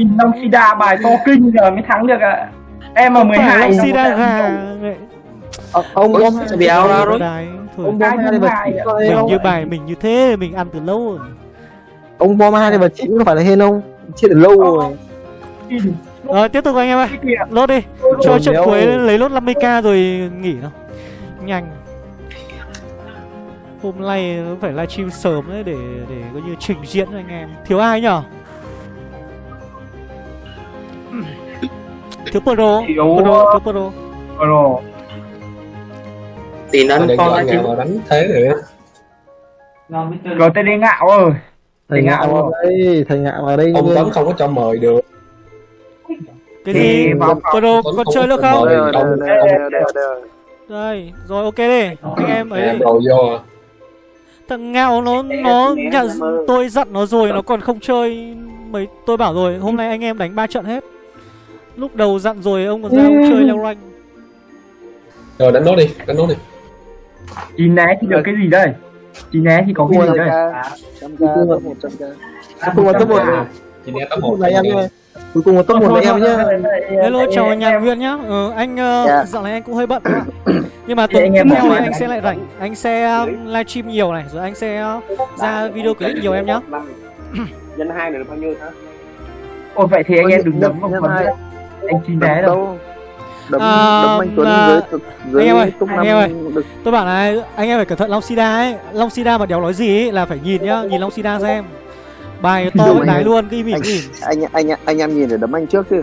nhìn Long Sida bài to kinh giờ mới thắng được ạ. Em ở 12 Long nó Sida gà Ờ, ông ông sẽ béo ra rồi. thôi. ông bom hai vật mình như bài mình như thế mình ăn từ lâu rồi. Ông bom hai vật chín có phải là hên không? Chết từ lâu rồi. Rồi tiếp tục anh em ơi lốt đi. Cho trận cuối lấy lốt 50k rồi nghỉ nào nhanh. Hôm nay phải livestream sớm đấy để để coi như trình diễn cho anh em. Thiếu ai nhở thiếu. Pro pro thiếu pro. Rồi thì nó Để con ngào vào đánh thế rồi. Á rồi tên đi ngạo ơi. Thầy ngạo vào đây thầy ngạo vào đây ông tấn không có cho mời được. Cái Thì gì vào pro Tuấn con chơi được không. Đây rồi, ok đi. Anh em ấy. À. thằng ngạo nó nó nhận tôi dặn nó rồi nó còn không chơi mấy tôi bảo rồi hôm nay anh em đánh ba trận hết lúc đầu dặn rồi ông còn ra ông chơi leo rank. Rồi đánh nốt đi đánh nốt đi. Chị né thì được cái gì đây? Chị né thì có cái gì đây? trăm k top một trăm k cuối cùng là top một. Chị nghe top top một. một. Là em cuối cùng là top một là em nhá hello chào anh Nguyên nhá. Ừ, anh uh, Dạ. dạo này anh cũng hơi bận nhưng mà Thì tuần tiếp theo anh sẽ lại rảnh. Anh sẽ um, livestream nhiều này rồi anh sẽ uh, ra video clip nhiều em nhá. nhân hai là bao nhiêu hả? Ôi vậy thì anh em đừng đấm vào phần. Anh chi né đâu. đấm À, đấm anh Tuấn mà- dưới thực- dưới anh em ơi, anh em ơi. được. tôi bảo này anh em phải cẩn thận Long Sida ấy. Long Sida mà đéo nói gì ấy là phải nhìn nhá nhìn Long Sida xem. Bài to với anh đái luôn cái mỉm mỉm anh anh anh em nhìn để đấm anh trước chứ.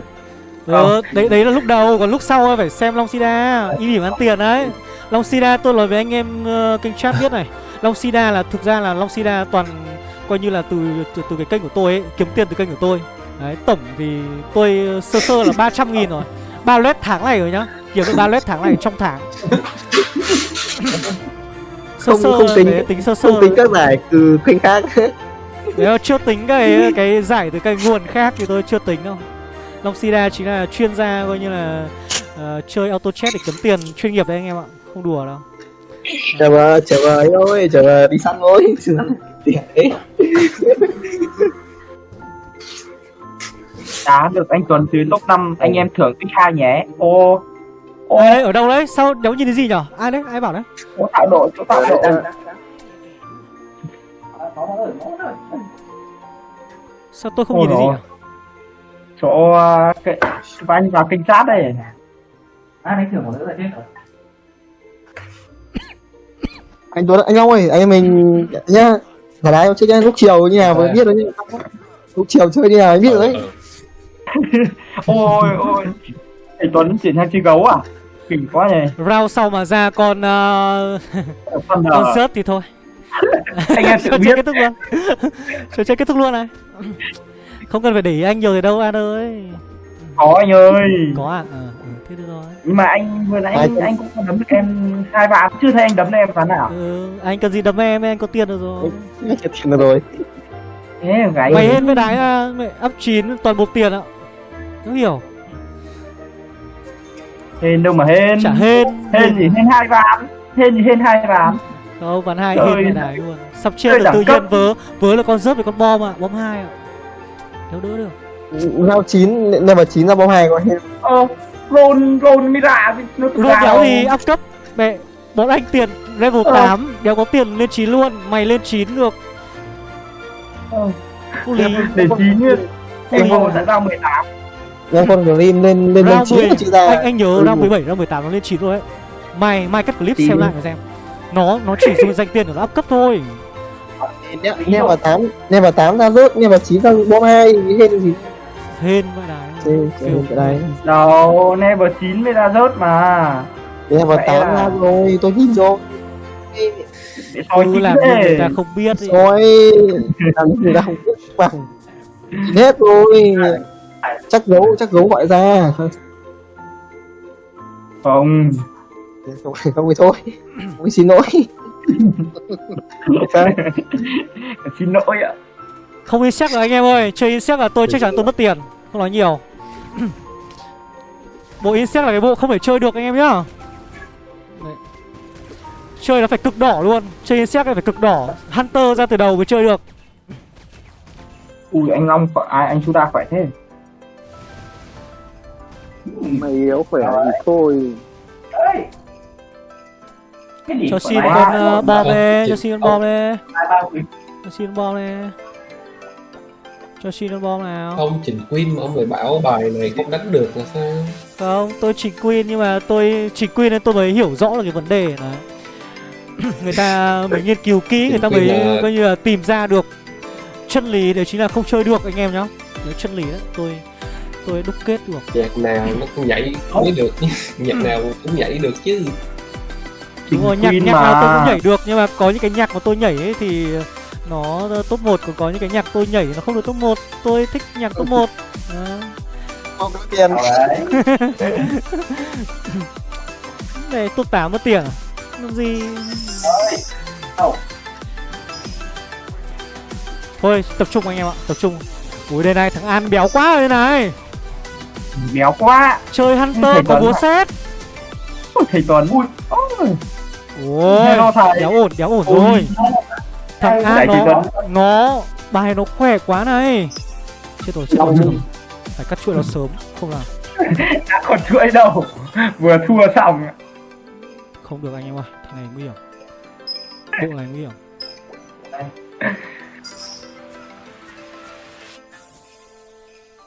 Ừ, đấy đấy là lúc đầu còn lúc sau phải xem Long Sida. Y mỉm ăn tiền đấy. Long Sida tôi nói với anh em uh, kênh chat biết này. Long Sida là thực ra là Long Sida toàn coi như là từ từ, từ cái kênh của tôi ấy kiếm tiền từ kênh của tôi đấy tổng thì tôi ờ, sơ sơ là 300 nghìn rồi. Ba led tháng này rồi nhá. Kiếm được ba led tháng này trong tháng. Sơ Không- sơ không tính- đấy, tính sơ sơ không tính các giải từ kênh khác. Nếu chưa tính cái cái giải từ cái nguồn khác thì tôi chưa tính đâu. Long Sida chính là chuyên gia coi như là ờ, chơi auto chat để kiếm tiền chuyên nghiệp đấy anh em ạ. Không đùa đâu. Chờ chờ ấy ơi chờ đi săn thôi. Tiền ấy đá được anh Tuấn dưới top 5 anh em thưởng tích hai nhé. Ô ô. Đấy ở đâu đấy? Sao đéo nhìn thấy gì nhở? Ai đấy? Ai bảo đấy? Chỗ tạo độ chỗ tạo độ sao tôi không Ôi nhìn thấy gì nhở? Chỗ uh, cái và anh vào kênh chat đây à đánh thưởng một nữa là chết rồi. Anh Tuấn anh Long ơi anh em mình nhá. Thả đá chơi nhá lúc chiều như nào mới biết đấy lúc chiều chơi như nào mới biết rồi đấy Ừ. ôi ôi. Anh Tuấn chuyển sang chơi gấu à? Kinh quá nhỉ. Round sau mà ra con ờ, con con nở rớt thì thôi. Anh em tự biết. kết thúc luôn. Trò chơi kết thúc luôn này. Không cần phải để ý anh nhiều rồi đâu an ơi. Có anh ơi. Có à ờ ừ, thế được rồi. Nhưng mà anh vừa nãy anh, anh cũng có đấm được em hai ván chưa thấy anh đấm được em ván nào. Ừ, anh cần gì đấm em anh có tiền được rồi. Chết tiền rồi rồi. Thế gái mày hết với đái à, mày ấp chín toàn bộ tiền ạ không hiểu hên đâu mà hên. Chả hên. Hên gì hên hai ván. Hên gì hên hai ván. Đâu ván hai hên ơi. đái luôn. Sắp chết đẳng tự nhiên vớ vớ là con rớt với con bom ạ bom hai ạ. Đâu đỡ được. Giao chín level chín ra bóng hai có hết ờ roll roll mira nó tự Rốt cao. đéo thì up cấp. Mẹ bọn anh tiền level Ờ. 8 đéo có tiền lên 9 luôn mày lên 9 được. Ờ, để chín nguyên Ui. em hồ đã ra 18 ra con Grim lên lên lên round chín 10 là chữ ra anh anh nhớ Ừ. round 17 round 18 nó lên 9 rồi ấy. Mày mai cắt clip Chín. xem lại mà xem. Nó nó chỉ dùng danh tiền để nó up cấp thôi. Nghe vào tám nghe vào tám ra rớt nghe vào chín ra bom hai cái hên gì? Hên vậy chơi Kiểu- cái đấy đâu level 9 mới ra rớt mà. Nghe vào Vậy tám là- ra rồi tôi nhìn rồi. Chín làm người ta không biết rồi. Làm người ta không biết bằng. Hết rồi chắc gấu chắc gấu gọi ra. Không. Không không thì thôi. Không xin lỗi. Xin lỗi ạ. Không insect rồi anh em ơi. Chơi insect là tôi chắc chắn tôi mất tiền. Không nói nhiều. Bộ insect là cái bộ không thể chơi được anh em nhá. Đấy. chơi nó phải cực đỏ luôn. Chơi insect này phải cực đỏ. Hunter ra từ đầu mới chơi được. Ui anh long khỏe ai anh chúng ta khỏe thế mày yếu khỏe thì thôi. Gì cho xin con ờ, bom đi cho xin con bom đi cho xin con bom đi cho xin con bom nào. Không chỉnh Queen mà ông lại bảo bài này không đánh được là sao? không tôi chỉnh queen nhưng mà tôi chỉnh queen nên tôi mới hiểu rõ là cái vấn đề này. Người ta mới nghiên cứu kỹ người ta mới là- coi như là tìm ra được chân lý đấy chính là không chơi được anh em nhá. Đấy chân lý đấy tôi tôi đúc kết được. Nhạc nào nó cũng nhảy mới được. Nhạc nào cũng nhảy được chứ. Đúng rồi nhạc nhạc mà. nào tôi cũng nhảy được nhưng mà có những cái nhạc mà tôi nhảy ấy thì nó top 1 còn có những cái nhạc tôi nhảy nó không được top 1 tôi thích nhạc top 1 không có tiền. Đấy. này top 8 mất tiền à? Làm gì? Thôi tập trung anh em ạ tập trung. Ui đây này thằng an béo quá rồi đây này béo quá. Chơi hunter có ạ. xét Ôi, thầy Tuấn ui ôi, béo ổn béo ổn ôi. rồi. Thằng thầy nó nó bài nó khỏe quá này. Chết rồi chết rồi chết rồi. Phải cắt chuỗi nó sớm không làm. Đã còn chuỗi đâu. Vừa thua xong. Không được anh em ơi thằng này nguy hiểm. Bộ này nguy hiểm.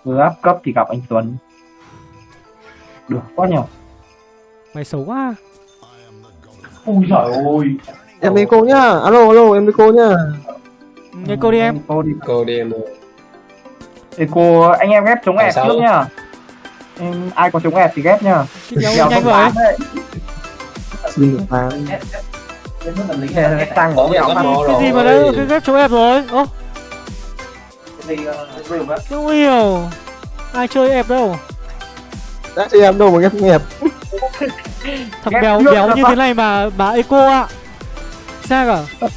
Vừa áp cấp thì gặp anh Tuấn được quá nhờ. Mày xấu quá. Ui giời ơi. Em đi cô nhá. Alo alo em đi cô nhá. Nghe cô đi em. Cô đi. Cô đi em ơi. Thì cô anh em ghép chống ép trước nhá. Em, ai có chống ép thì ghép nhá. Đèo nhanh đấy. xin được Thế tăng Có cái tăng. mò cái gì mà rồi. đấy cái ghép chỗ ép rồi ố không hiểu ai chơi ép đâu đã cho em đâu mà ghép nghiệp thằng Ghép béo béo là như thế này mà bà eco ạ. Sao cả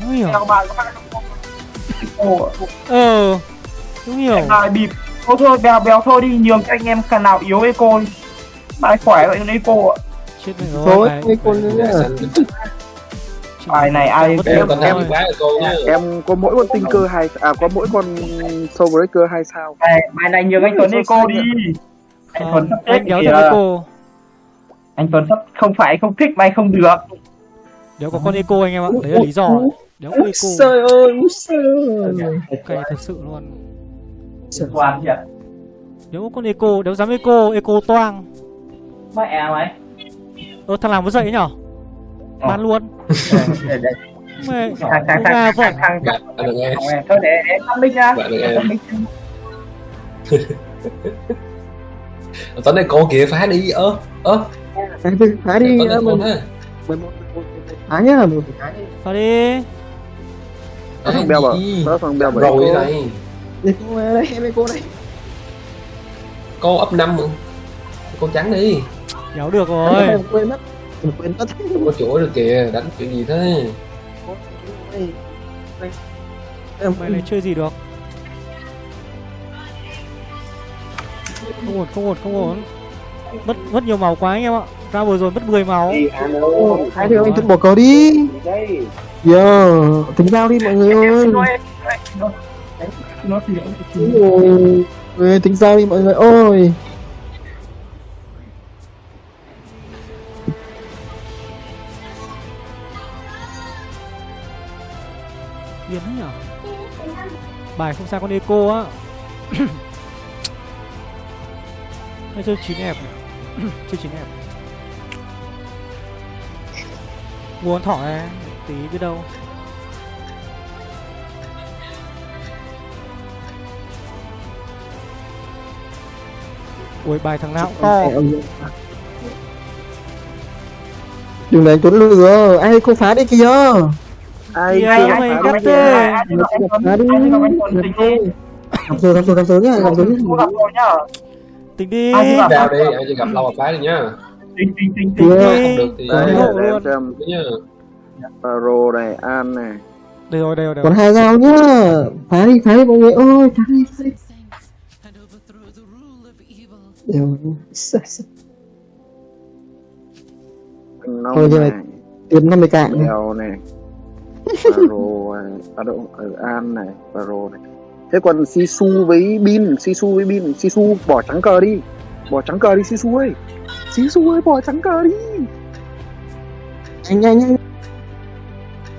không hiểu. Ờ không hiểu. Em lại bịp. Thôi thôi bèo bèo thôi đi. Nhường cho anh em khả nào yếu eco đi. Bài khỏe vậy còn eco ạ. Chết rồi thôi cô bài- Dạ, này ai Em em nhá. em có mỗi con tinh cơ hai à có mỗi con soul breaker hai sao? Bài, bài này nhường anh Tuấn eco đi Anh Tuấn Không, sắp chết anh đéo kìa. thằng eco Anh Tuấn sắp không phải không thích mày không được. Đéo có con eco anh em ạ đấy là lý do. đéo có eco. trời ơi cay thật sự luôn. Toàn thiệt đéo có con eco đéo dám eco eco toang. Mẹ mày. Ơ thằng làm có dậy nhở Ờ. bán luôn. Để- mẹ thằng thằng thằng thằng thằng em. thằng thôi để để tắt mic nha Tuấn này cô kìa phá đi ơ ơ. Phá đi phá cô mình mình phá nhá mình phải phá đi. Vào đi. Đó thằng beo bảo đó thằng beo bảo rồi này. Đi cô đây em đi cô đây. Cô ấp năm cô trắng đi. Đéo được rồi. Em quên mất. Mình quên mất. Không có chỗ được kìa đánh kiểu gì thế? Em mày này chơi gì được không ổn không ổn không ổn. Mất mất nhiều máu quá anh em ạ. Ra vừa rồi mất 10 máu. Hai đứa anh thức bỏ cờ đi. Đây. giờ tính giao đi mọi người ơi. Ôi, người tính giao đi mọi người ôi biến thế nhở bài không sao con eco á hay chơi chín ép này. chơi chín ép mua con thỏ này tí biết đâu ui bài thằng nào cũng to đừng để Tuấn lừa ai cô phá đi kìa ai Kìa, mày cắt. Ai ai anh Tuấn, phá đi gặp rồi gặp rồi gặp rồi nhá gặp rồi Cô gặp rồi nhá tính đi. Ai gặp? vào đi ai gặp lâu mà phá đi nhá. Tính tính tính tính. Kìa. không được thì đây luôn. xem. Nhá. Paro này An này. Đây rồi đây rồi còn hai dao nhá. Phá đi phá đi mọi người. Ơi phá đi phá đi. Đều. Thôi, này. tiền 50 cạn Bèo này. Paro này. À, đâu, ở An này. Paro này thế còn Sisu với Bin Sisu với Bin Sisu bỏ trắng cờ đi. Bỏ trắng cờ đi Sisu ơi. Sisu ơi bỏ trắng cờ đi. Nhanh nhanh nhanh.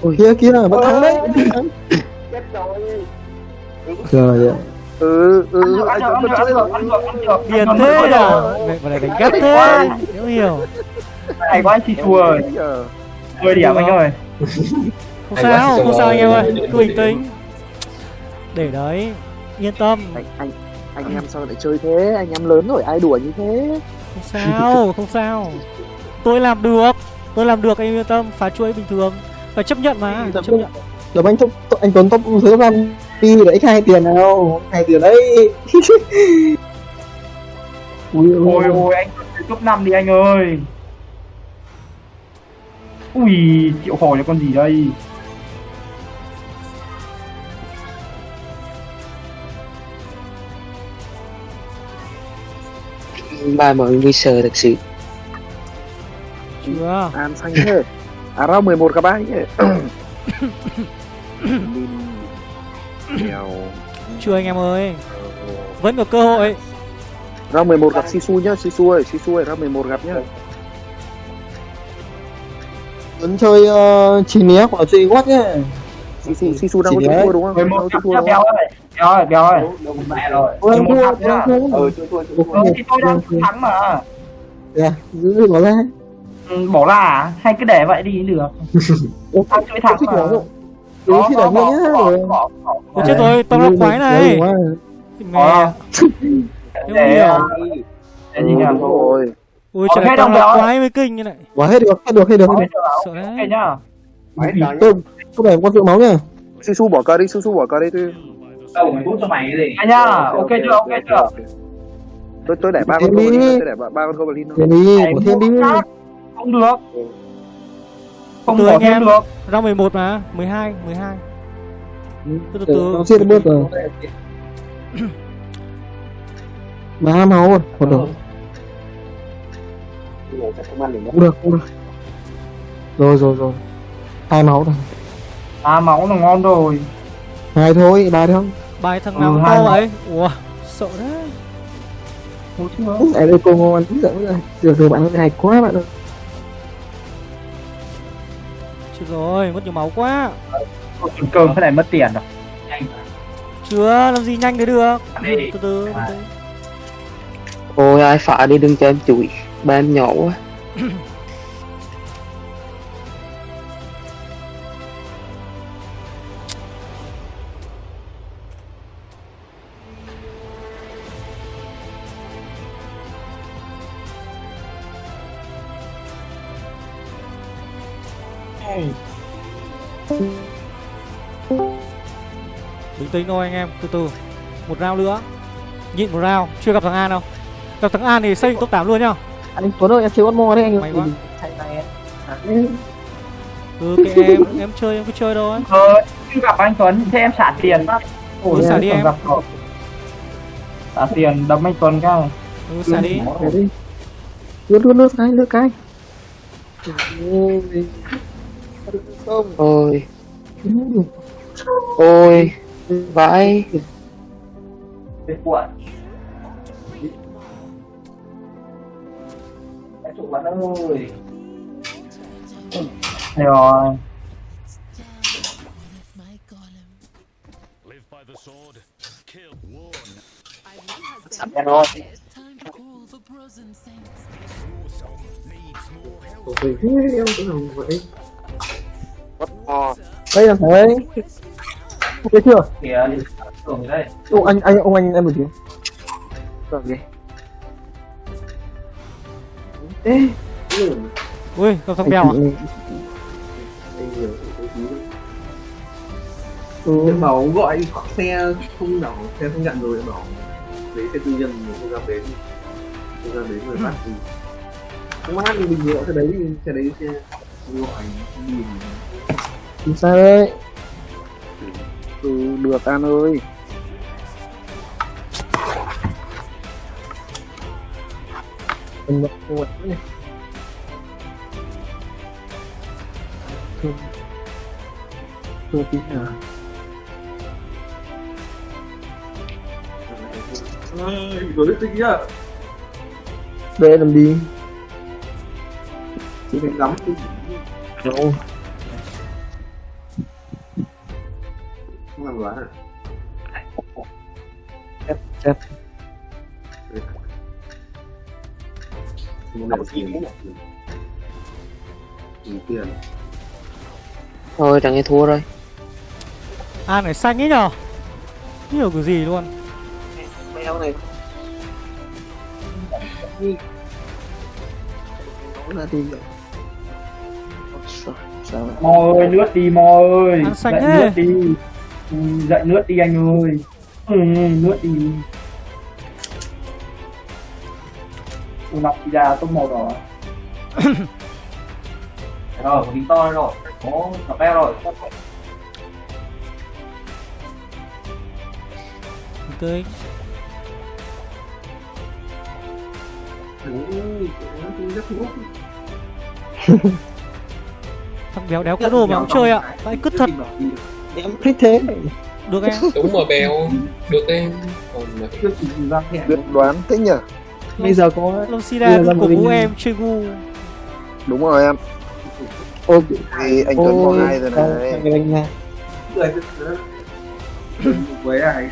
Ôi. Kia kia vẫn thắng đấy. Vẫn thắng. Trời ơi ừ ừ được vẫn ăn được ăn chơi được. Ăn Ăn thế nhở? Mẹ vào này đánh gắt thế. Hiểu hiểu. Này quá anh chị chùa ơi. 10 điểm anh ơi. Không sao không sao anh em ơi. Cứ bình tĩnh để đấy yên tâm. Anh anh anh em sao lại chơi thế? Anh em lớn rồi ai đùa như thế? Không sao không sao. Tôi làm được tôi làm được anh yên tâm phá chuỗi bình thường. Phải chấp nhận mà chấp nhận. Rồi anh anh Tuấn top dưới van đi để x hai tiền nào? Hai tiền đấy. Ui ôi ôi anh top 5 đi anh ơi. Ui triệu hồi là con gì đây ba mọi nguy sờ thật sự. Chưa. An xanh thế. À rau 11 các bác chưa anh em ơi. Vẫn có cơ hội. Rau 11 gặp Sisu nhá Sisu ơi Sisu ơi rau 11 gặp nhá. Tuấn chơi uh, chỉ né hoặc là chơi quát nhá Sisu Sisu đang có thua đúng không? Mười đang một có chịu cặp thua nhá đúng béo không ơi béo ơi béo ơi mẹ rồi. Ôi anh mười một thua anh nhá thua. Ừ thì tôi đang thắng mà. Dạ giữ bỏ ra ừ, bỏ là à? hay cứ để vậy đi được. Tao chơi thắng mà. bỏ không đẩy bỏ, nhá bỏ, rồi. bỏ, bỏ, bỏ. Ôi chết rồi tao lọc quái này. Mẹ. Để Em hiểu. để gì nhỉ rồi ui trời hết tao béo. quái mới kinh như này. Bỏ hết được hết được hết được. Được được sợ đấy nhá. Tôi có vẻ con rượu máu nhá. Sisu bỏ cờ đi Sisu bỏ cờ đi tôi anh nhá ok chưa ok. chưa? Tôi tôi để ba con đi. tôi để ba, ba con goblin thôi. Đi bỏ thêm đi mua khác. không được. Không bỏ anh em. được. Round 11 mà 12 12 Từ từ từ. Nó chưa bớt rồi. Ba máu rồi một được. Cũng được cũng được. Rồi rồi rồi. Hai máu rồi à máu là ngon rồi. Hai thôi ba không Bài thằng Ừ, nào to mà. vậy? Ủa sợ đấy ở đây cô ngon giận rồi. Được rồi bạn ơi hay quá bạn ơi. Chết rồi mất nhiều máu quá. Chừng cơm thế này mất tiền rồi. Chưa làm gì nhanh thế được. Từ từ. Ôi ai phá đi đừng cho em chửi. Ba em nhỏ quá Bình tĩnh thôi anh em Từ từ. Một round nữa. Nhịn một round Chưa gặp thằng An đâu. Gặp thằng An thì xây top 8 luôn nhá. Anh Tuấn ơi em chơi con mò đấy anh May quá. này Ừ kệ em. Em chơi em cứ chơi thôi. Ờ chưa gặp anh Tuấn thế em xả tiền Ừ, xả đi em. xả tiền đấm anh Tuấn cái Ừ xả đi. Lướt lướt lướt cái lướt cái không? Ôi. Ôi. Vãi. Cái cuộn cái chủ quán ơi Đây rồi. My golem. em rồi Time to call the Brosen Saints. Ôi, em cũng làm vậy Ờ, đây là thấy ok chưa kìa tưởng đây. Ông anh anh ông anh em một tiếng rồi. Kìa. Ui gặp thằng bèo à? Ừ. Em bảo gọi xe không đỏ xe không nhận rồi em bảo lấy xe tư nhân mà không dám đến không dám đến rồi bắt thì không bắt thì bình thường xe đấy thì xe đấy xe đi Chính xác đấy. Ừ, được an ơi. Mình mặc quần này thương thương tí nào. Ơi rồi tinh nhá. Về làm đi. Chỉ phải ngắm đi đâu không làm đoán à chết chết một đầu tiền tiền tiền thôi thằng ấy thua rồi. An này xanh ấy nhở hiểu cái gì luôn. Này. Nó ra thì sao sao vậy? Mò ơi, nước đi Mò ơi. Ăn Dậy nước đi. Ừ, Dậy nước đi anh ơi. Ừ, nước đi. Ui, nọc đi ra tốt màu đỏ. rồi, một tí to rồi. Có cặp bé rồi. Tới Ui, nó rất ngốc Thằng béo đéo có đồ mà. không chơi ạ. Tại cứt thật. Em thích thế. Được em. Đúng mà bèo được em. Còn mà chưa chỉ ra thẻ biết đoán thế nhở bây giờ có Long Sida Đưa ra cổ một vũ mình- em chơi gu đúng rồi em. Ô thì anh Tuấn có hai rồi này. anh nha. Người với ai?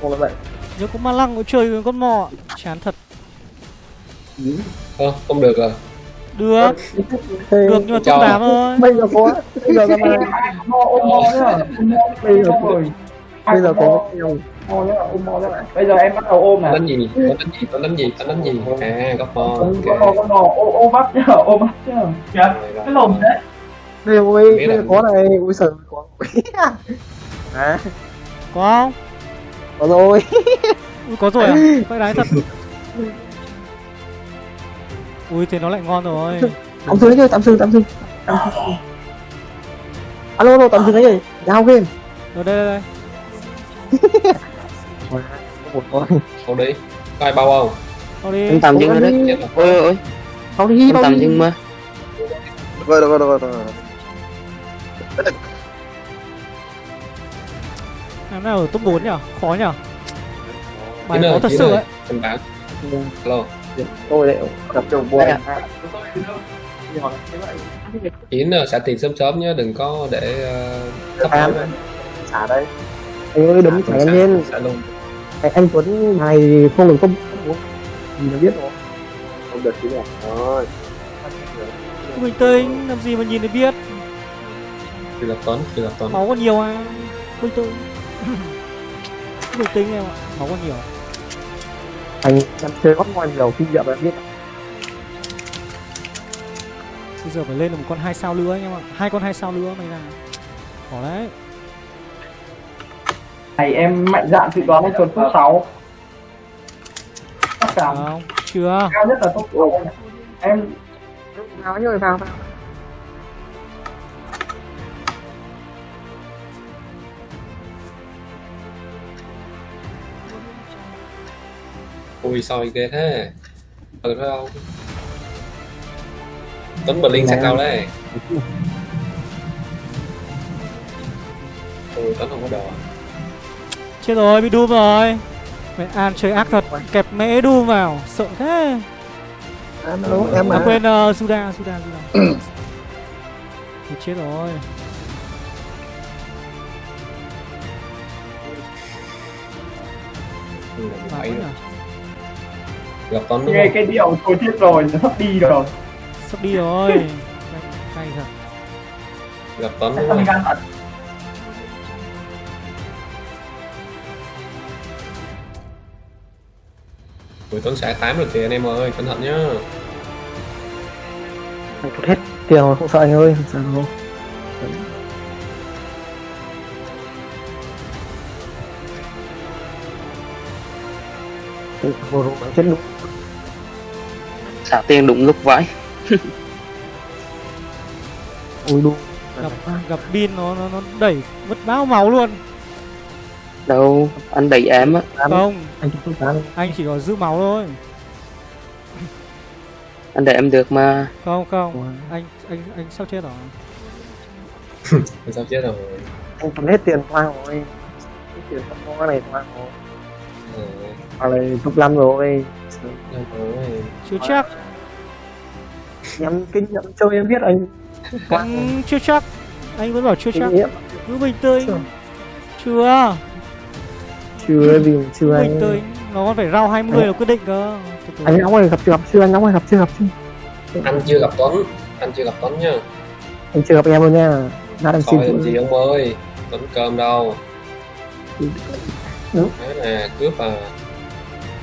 Không là vậy. Nếu có ma lăng có chơi với con mò Chán thật. Ơ, không được rồi Được Được nhưng mà top 8 thôi bây giờ có bây giờ mà Bây giờ rồi. bây giờ có. Bây giờ em bắt đầu ôm này. đánh gì tao đánh gì tao đánh gì đánh gì à góc mò Con ok mò, ôm ôm bắt nhá, ôm. Kìa, Rồi, rồi. cái lồng đấy. bây giờ ôi Biết bây giờ có này ui sợ có à Có không? có rồi Ui có rồi à? Phải đái thật Ui thế nó lại ngon rồi. Tạm dừng đấy tạm dừng tạm dừng. Tạm dừng. alo alo tạm dừng đấy rồi giao game Rồi đây đây đây. Một thôi Không đi có ai bao không? Thôi đi. Em tạm dừng rồi đấy. Ôi ôi ôi. Đi tạm dừng mà. Rồi rồi rồi rồi. Em nào ở top 4 nhở? Khó nhở? Bài khó ơi, thật sự ấy. Alo tôi đấy gặp đầu buồn à Chín ờ, xả tiền sớm sớm nhé đừng có để ờ, thấp Tám. hơn xả đây. Anh ơi đấm Xả- chả em lên. xả luôn. Anh, anh Tuấn này không được không mình biết. Rồi không được chứ nhỉ? Rồi. Bình tĩnh, làm gì mà nhìn để biết? Thì là Tuấn thì là Tuấn. Máu có nhiều à? Bình tĩnh Bình tĩnh em ạ Máu có nhiều anh em chơi gót ngoài nhiều kinh nghiệm em biết Bây giờ phải lên được một con hai sao nữa anh em ạ Hai con hai sao nữa mày là Khó đấy Này em mạnh dạn dự đoán anh Tuấn top 6. Chắc chắn. Không, chưa Cao nhất là top 6. Em vào nhồi vào vào Ui soi ghê thế. Ừ phải không? Tuấn Berlin sang đâu đấy. Ừ Tuấn không có đồ Chết rồi, bị Doom rồi. Mẹ An chơi ác thật Kẹp mẹ Doom vào Sợ thế. Anh alo em À à. quên uh, Suda, Suda, Suda. Thì chết rồi. Ừ, Mà rồi. là Gặp Tuấn đúng nghe cái điệu thôi chết rồi, nó sắp đi rồi. Sắp đi rồi Cay thật Gặp đúng không? gan thật. Ui Tuấn xả 8 rồi kìa anh em ơi Cẩn thận nhá anh hết tiền rồi không sợ anh ơi không sợ đâu Vừa rồi bắn chết đúng xả tiền đúng lúc vãi. Ui đu. Gặp gặp pin nó, nó nó đẩy mất bao máu luôn. Đâu anh đẩy em á. Không, anh anh chỉ có giữ máu thôi. Anh đẩy em được mà. Không, không. Anh anh anh sắp chết rồi? Anh sao chết rồi? Anh cầm hết tiền qua rồi. Hết tiền không có cái này qua rồi. Hoặc là top 5 rồi. Được rồi. chưa chắc em kinh nghiệm chơi em biết anh. Anh chưa chắc. Anh vẫn bảo chưa chắc. cứ bình tĩnh. Chưa. chưa. Chưa vì chưa anh. bình tĩnh. Nó còn phải rau 20 là quyết định cơ. Anh nóng ơi gặp chưa gặp chưa anh nóng ơi gặp chưa gặp chưa? Anh chưa gặp Tuấn. Anh chưa gặp Tuấn nha. Anh chưa gặp em luôn nha. Đã đang xin làm gì ông ơi Tuấn cơm đâu. Ừ. Đấy nè cướp à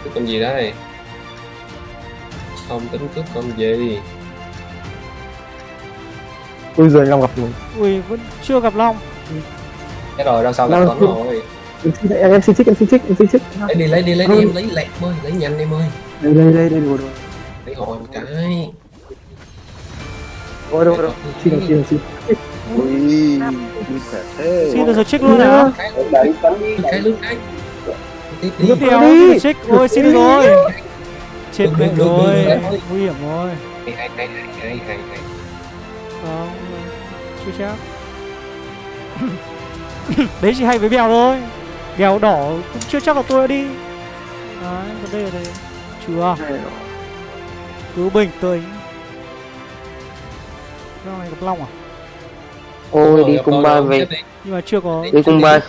cướp con gì đây? Không tính cướp con gì ui rồi long gặp rồi ui vẫn chưa gặp long. Cái rồi đâu sao gặp Đâu, Tuấn rồi. Em xin em, em xin trích em xin trích em xin trích. Lấy đi lấy đi lấy đi em lấy lẹt ơi lấy nhanh em ơi đây đây đây đây đồ đồ lấy hồi một cái. Đồ đồ đồ xin xin xin. ui thế xin được rồi check luôn cái đấy Tuấn đi. cái cái. Tiếp theo check ôi xin rồi. Chết được, rồi. nguy hiểm rồi. Hay hay hay hay hay không chưa chắc đấy chỉ hay với bèo thôi. Bèo đỏ cũng chưa chắc là tôi đã đi. Đấy vấn đề là đây chưa cứ bình tĩnh. Rau này gặp long à? Ôi đi tôi ba về. nhưng mà chưa có đi cùng ba.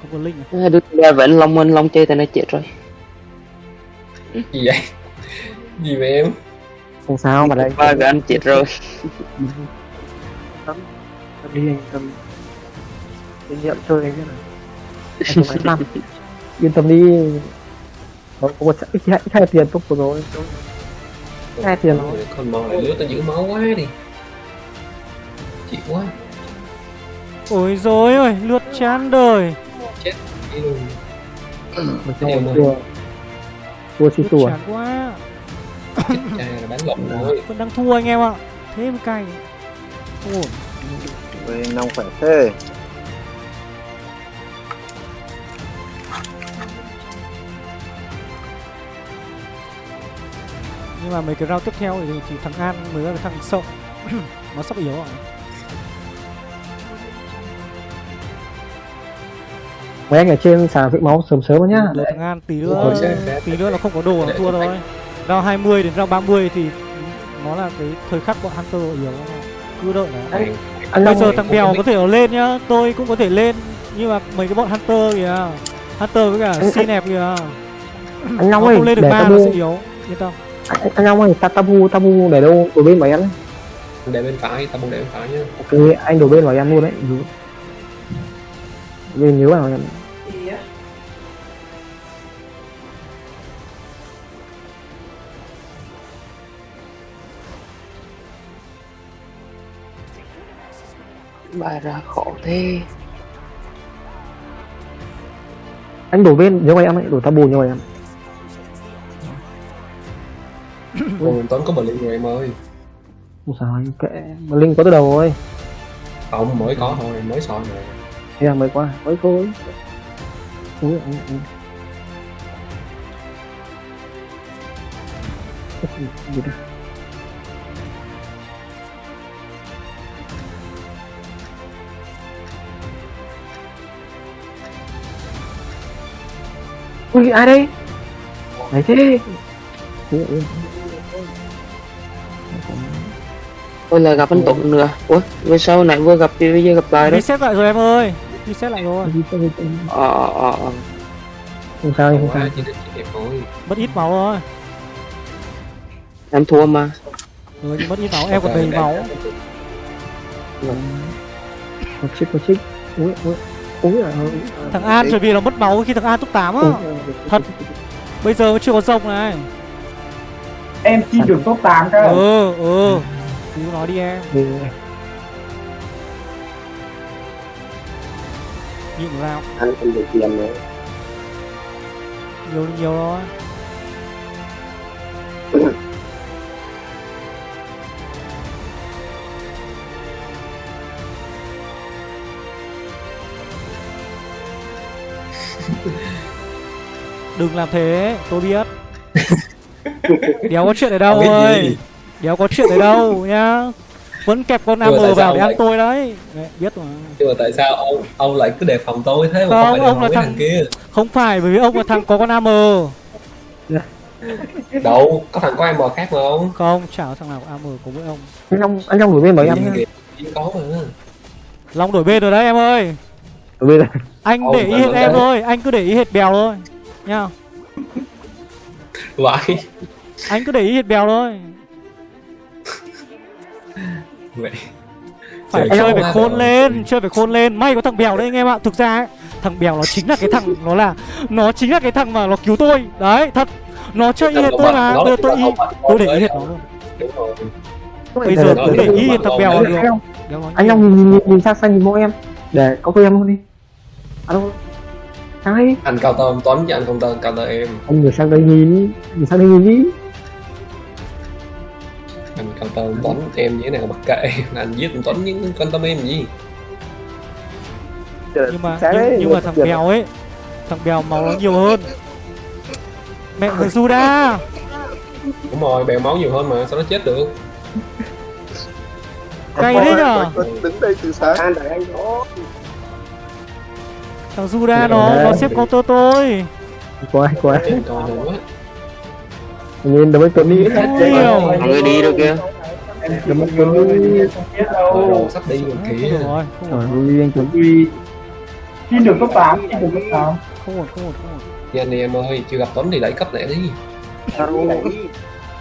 Không có linh à? Đi cùng ba vẫn long minh long chơi thì nó chết rồi. Gì vậy? Gì vậy em? Không sao mà đây. ba cái anh chết rồi tâm đi anh tâm kinh nghiệm chơi anh biết là anh không năm yên tâm đi. Có có một ít hai, hai tiền tốt rồi Hai tiền rồi. con mò lại lướt tao giữ máu quá đi. Chịu quá. Ôi rồi ơi lượt chán đời. Đi luôn. mình này. chùa chùa chi chán quá. Chết cha là bán lộn rồi. Vẫn đang thua anh em ạ. Thế mới cay ổn ui nông khỏe thế. Nhưng mà mấy cái round tiếp theo thì, thì thằng An mới là cái thằng sợ nó sắp yếu rồi. Mấy anh ở trên sàn vĩnh máu sớm sớm nhá. Đợi thằng An tí nữa tí nữa là không có đồ nó thua thôi round 20 đến round 30 thì nó là cái thời khắc bọn Hunter yếu cứ đợi đã anh bây giờ thằng Bèo có thể nó lên nhá. Tôi cũng có thể lên. Nhưng mà mấy cái bọn Hunter kìa. Hunter với cả Anh- Sinep kìa. anh nó Long ơi lên được để ma nó tabu sẽ yếu. Yên tâm. anh, anh Long ơi ta tabu tabu để đâu? Đổi bên vào em để bên phải tao muốn để bên phải nhá. Ok anh đổi bên vào em luôn đấy. Nhớ bên nhớ vào em ba ra khổ thế. Anh đổi bên nhớ vào em ấy đổi tabu nhớ vào em. Ôi, Tuấn có bờ liên rồi em ơi. Không sao anh kệ. Mà linh có từ đầu rồi. Không mới có thôi mới soi rồi thế là mới qua mới thôi Ui, ui, ui. Gì đây? Ui ai đây? Đấy thế. Ôi là gặp anh Tụng nữa ủa vừa sau này vừa gặp thì bây giờ gặp lại đó reset lại rồi em ơi reset lại rồi ờ ờ ờ. Không sao không sao. thôi mất ít máu rồi em thua mà ừ, mất ít máu em còn đầy máu Có chích có chích. Ui ui. À. thằng An bởi vì nó mất máu khi thằng An top 8 á. Thật. bây giờ chưa có rồng này. Em xin được top 8 cơ. Ừ ừ. Cứ nói đi em. Ừ. nhịn vào. Anh không được tiền nữa. Nhiều nhiều thôi đừng làm thế tôi biết. Đéo có chuyện ở đâu Không ơi? Đéo có chuyện ở đâu nhá? Vẫn kẹp con am vào để ăn lại- tôi đấy. Mẹ, biết mà. Nhưng mà tại sao ông ông lại cứ đề phòng tôi thế mà Không, không phải ông là thằng- thằng kia? không phải bởi vì ông là thằng có con am đâu có thằng có bò khác mà ông không chả có thằng nào có am của mỗi ông. Anh long anh long đổi bên mấy em có mà. Long đổi bên rồi đấy em ơi. Đổi bên này anh Ông để ý hết em thôi anh cứ để ý hết bèo thôi nha. Vậy anh cứ để ý hết bèo thôi. Vậy phải Trời chơi ơi, phải khôn rồi. lên chơi phải khôn lên. May có thằng bèo đấy anh em ạ. Thực ra ấy, thằng bèo nó chính là cái thằng nó là nó chính là cái thằng mà nó cứu tôi. Đấy thật. Nó chơi y hết tôi mà. bây giờ tôi y tôi để ý hết nó luôn. Bây giờ cứ để ý hết thằng bèo được. anh long nhìn, nhìn, nhìn sang sang nhìn mỗi em. Để có tôi em luôn đi alo? Sang đây anh cao tơ toán với anh công tơ cao tơ em. Anh người sang đây nhìn nhìn sang đây nhìn đi. Anh cao tơ toán em như thế nào mặc kệ. Anh giết anh toán những quan tâm em gì? Nhưng mà nhưng, nhưng mà thằng bèo ấy thằng bèo máu nó nhiều hơn. Mẹ thằng Juda đúng rồi bèo máu nhiều hơn mà sao nó chết được? Cay đấy nhở? Đứng đây từ sáng. Để anh đó thằng Juda nó nó xếp counter tôi. Quá quá. Chết coi nữa. Nhìn đừng tuấn đi nhiều Mọi người đi rồi kìa đừng tuấn đi đâu. Sắp đi rồi kìa rồi. rồi anh tuấn. Ui. Xin được cấp 8, xin được cấp 8 không ổn không ổn không ổn. Nha anh em ơi chưa gặp tuấn thì đẩy cấp lẹ đi.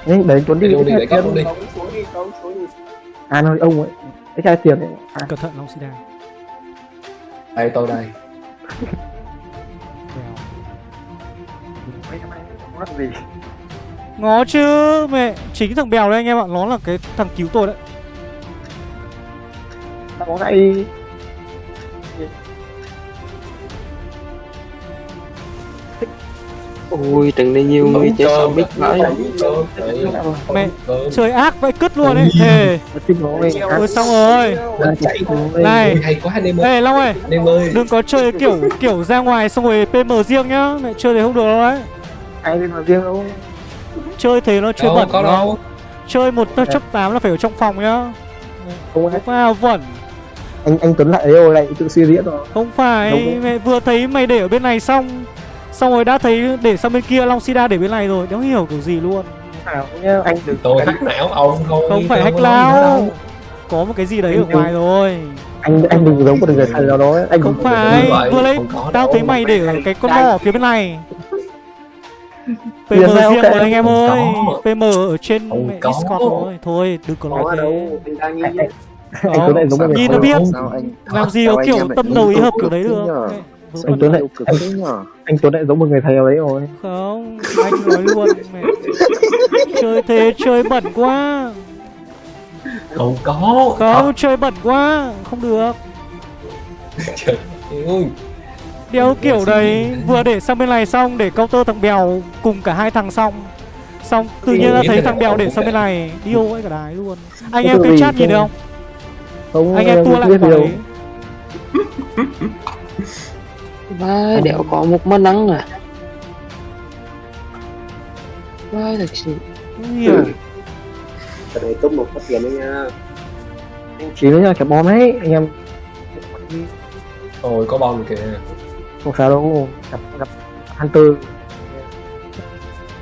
Nhưng để tuấn đi. Đẩy cấp luôn đi. an ơi ông ấy. Cái chai tiền ấy. À, cẩn thận long sida. Đây tôi đây bèo ngó chứ, mẹ, chính thằng bèo đấy anh em ạ, nó là cái thằng cứu tôi đấy. Tao có ngay ôi trận này nhiều người chết xong biết nói mẹ chơi ác vậy cứt luôn ấy. Thề. Ôi xong rồi. Này. Ê long ơi. đừng có chơi kiểu kiểu ra ngoài xong rồi pm riêng nhá. Mẹ chơi thì không được đâu đấy ai mà riêng đâu? Chơi thế nó chơi bẩn đâu. Chơi một chấp 8 là phải ở trong phòng nhá. Không vào vẩn. Anh anh tuấn lại đấy rồi lại tự suy diễn rồi. Không phải mẹ vừa thấy mày để ở bên này xong xong rồi đã thấy để sang bên kia long sida để bên này rồi đéo hiểu kiểu gì luôn. Nào nhá anh đừng tôi hack não ông thôi không phải hack lao. đâu. có một cái gì đấy ở đừng- ngoài rồi. anh anh đừng giống một người thầy nào đó anh không phải vừa lấy tao thấy mày để ở cái con bò ở phía bên này. PM riêng ok. rồi anh em ơi. PM ở trên. Discord rồi. Thôi đừng có nói thế. anh tuấn lại giống Nhìn nó biết. làm gì có kiểu tâm đầu ý hợp kiểu đấy được anh tuấn lại anh, anh tuấn lại giống một người thầy nào đấy rồi. Không anh nói luôn mẹ. Chơi thế chơi bẩn quá. Không có. Không chơi bẩn quá. Không được. Trời ơi. Đeo kiểu đấy vừa để sang bên này xong để counter thằng bèo cùng cả hai thằng xong. Xong tự nhiên ra thấy thằng bèo để sang bên này. điêu ấy cả đái luôn. Anh em cái chat nhìn được không? Không anh em tua lại điều đấy vai đéo có một món nắng à? Vai thật sự. Hiểu cái đấy top một phát tiền đấy nha. Anh chỉ nữa nha kẹp bom đấy anh em. Ôi có bom kìa. Không sao đâu gặp gặp hunter.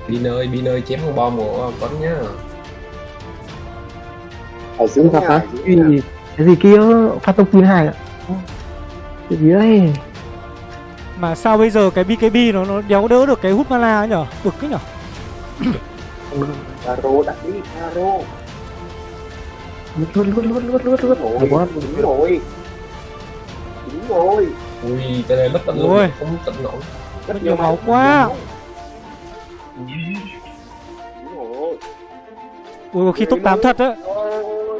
Bin ơi Bin ơi chém con bom của Tuấn nhá. Ở dưới hả ở dưới cái nhà. gì cái gì kia phát tông pin hai ạ. Cái gì đấy mà sao bây giờ cái BKB nó nó đéo đỡ được cái hút mana ấy nhở? Bực cái nhở? Caro đặt đi Caro lướt lướt lướt lướt lướt lướt. Ôi, đúng rồi. Đúng rồi. Ui cái này mất tận luôn không tận nổi. Mất nhiều máu quá. Đúng rồi. Ui có khi top 8 thật á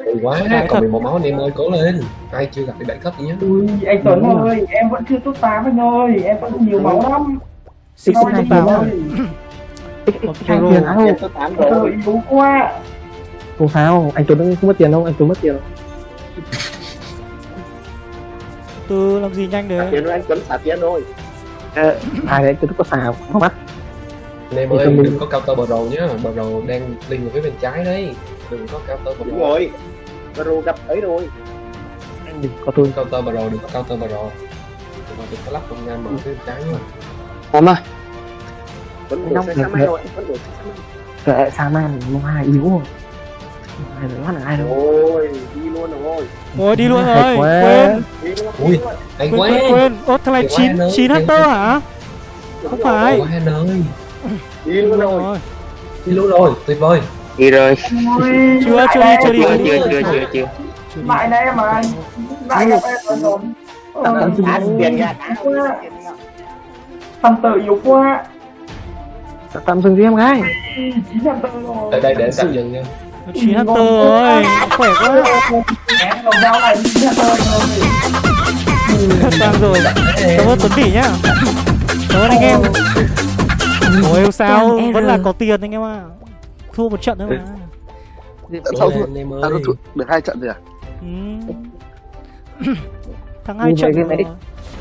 Ôi quá. Đấy, còn 11 máu anh em ơi cố lên. Ai chưa gặp thì đẩy cấp đi nhá. Ui, anh Tuấn ơi, em vẫn chưa top 8 anh ơi, em vẫn nhiều máu lắm. Xích xích anh top 8 ơi, hai tiền áo top tám tôi rồi yếu quá. Không sao anh tuấn không mất tiền đâu anh tuấn mất tiền. Từ làm gì nhanh xả đấy tiền rồi anh Tuấn xả tiền rồi Ờ, ai đấy tuấn có xào không mắt. Anh em ơi tôi đừng có cao tơ bờ rồ nhá. Bờ rồ đang liên về phía bên trái đấy. Đừng có cao tơ bờ đúng rồ rồi Pro gặp ấy rồi. Anh đừng có tôi counter Pro đừng có counter Pro mà đừng có lắp công nhân mở cái trái mà. Em ơi. Vẫn được sẽ sáng mai rồi vẫn được sẽ sáng mai. Ờ, Kệ sáng mai mua hai yếu rồi. Ai lót là ai đâu. Ôi đi luôn rồi. Ôi đi luôn rồi. quên. Ui anh quên quên ốt thằng này chín chín hectare hả? Không phải. Đi luôn rồi. Đi luôn rồi tuyệt vời đi rồi. Chưa chưa đi chưa đi. Chưa chưa chưa chưa chưa. Mãi đấy mà anh mãi gặp em rồi tâm tự dục quá. Dạ, tâm dừng đi em gái. Ở đây để tạm dừng nha. Chín hạt tơ ơi khỏe quá. Sang rồi. Dạ, Cảm ơn tuấn tỷ nhá. Cảm ơn anh em. Ôi sao? Vẫn là có tiền anh em ạ. à. Thua một trận nữa mà. Cố thua à, thua được hai trận rồi à? Ừ. Thắng hai trận rồi. này.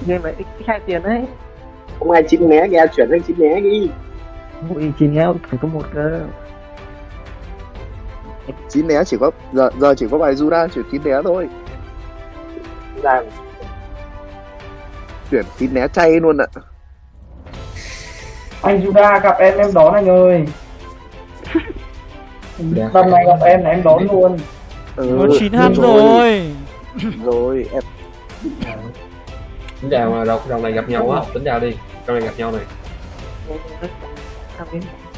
game này ít hai tiền đấy. Không ai chín né nghe chuyển sang chín né đi. Ui chín nhau phải có một cơ. Chín né chỉ có giờ giờ chỉ có bài Jura chuyển chín né thôi. Là chuyển chín né chay luôn ạ. Anh Juda gặp em em đón anh ơi lần này gặp em là em đón luôn. Ừ, Có 9 han rồi. rồi. Em tính chào mà rồng rồng này gặp nhau á. Tính chào đi rồng này gặp nhau này.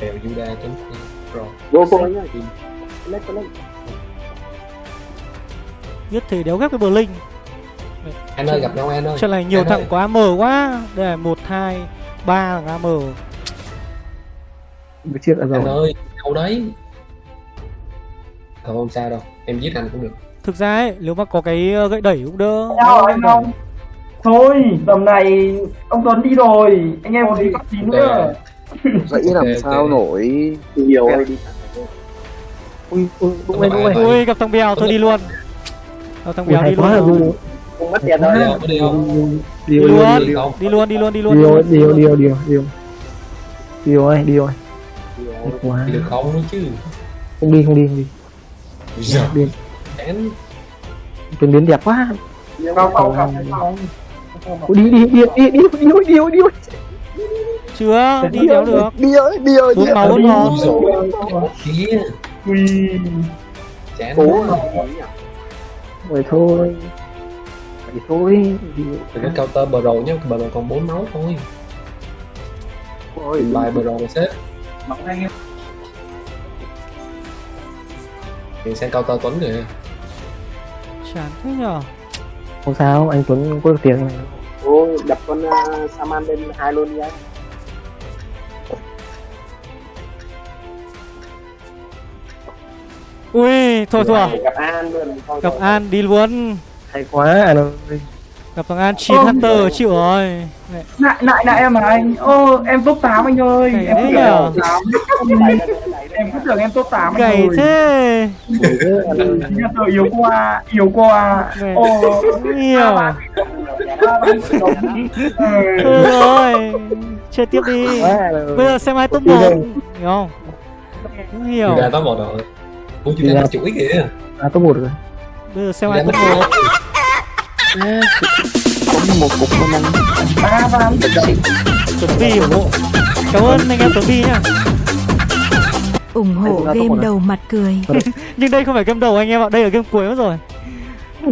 Kèo Juda tính. Rồi. Vô lên Biết thì đéo ghép cái bờ linh anh ơi gặp nhau anh ơi. Trận này nhiều thằng quá AM quá. Đây là 1, 2, 3 là AM một chiếc là anh rồi. ơi đâu đấy không không sao đâu em giết anh cũng được. Thực ra ấy, nếu mà có cái ờ, gậy đẩy cũng đỡ. Không? Thôi tầm này ông Tuấn đi rồi anh em còn đi gặp chín nữa. Dãy làm Ok, sao ok. nổi nhiều đi. Ui ui đúng rồi đúng rồi Ui gặp thằng Bèo thôi đi luôn. Gặp thằng Bèo hay đi quá luôn. rồi rồi. không mất tiền đâu. Đi không đi không Đi điều luôn điều không Đi luôn đi luôn đi luôn. Điều điều điều điều điều điều ơi điều ơi quá đi được không nữa chứ? Không đi không đi không đi giờ đi chán tuyển biến đẹp quá. Cao cao gặp cao Ui, đi đi đi đi đi đi đi đi đi. Chưa đi đéo được. Đi ơi đi ơi Bốn máu bốn chán cố rồi thôi. Vậy thôi. Đi. Đừng có counter bờ rồ nhá bờ rồ còn 4 máu thôi. Ôi. Bài bờ rồ mà xếp thì sang counter tuấn kìa. Chán thế nhở không sao anh Tuấn có được tiền. Này ôi đập con uh, Saman lên hai luôn đi anh. Ui thôi thua. Gặp An luôn thôi Gặp rồi. An đi luôn. Hay quá anh ơi. Gặp thằng An 9 Hunter chịu rồi. Lại lại lại em mà anh? Ô em top 8 anh ơi. Này em đấy nhở? tưởng top 8 em cứ tưởng em top 8 anh Gầy ơi thế. Thằng tự yếu quá yếu quá. Mẹ. ô Nhiều. Thôi rồi Chơi tiếp đi. Rồi Bây giờ xem ai top Đi 1 đâu? Hiểu không? Không hiểu. Juda top một rồi. Ủa Đi Juda ra. nó chuỗi kìa. À top một rồi. Bây giờ xem ai top nó 1 Có một. Cục con ăn ba ba Tuấn Vi ủng hộ. Cảm ơn anh em Tuấn Vi nhá ủng hộ game một đầu mặt cười. Nhưng đây không phải game đầu anh em ạ Đây là game cuối mất rồi.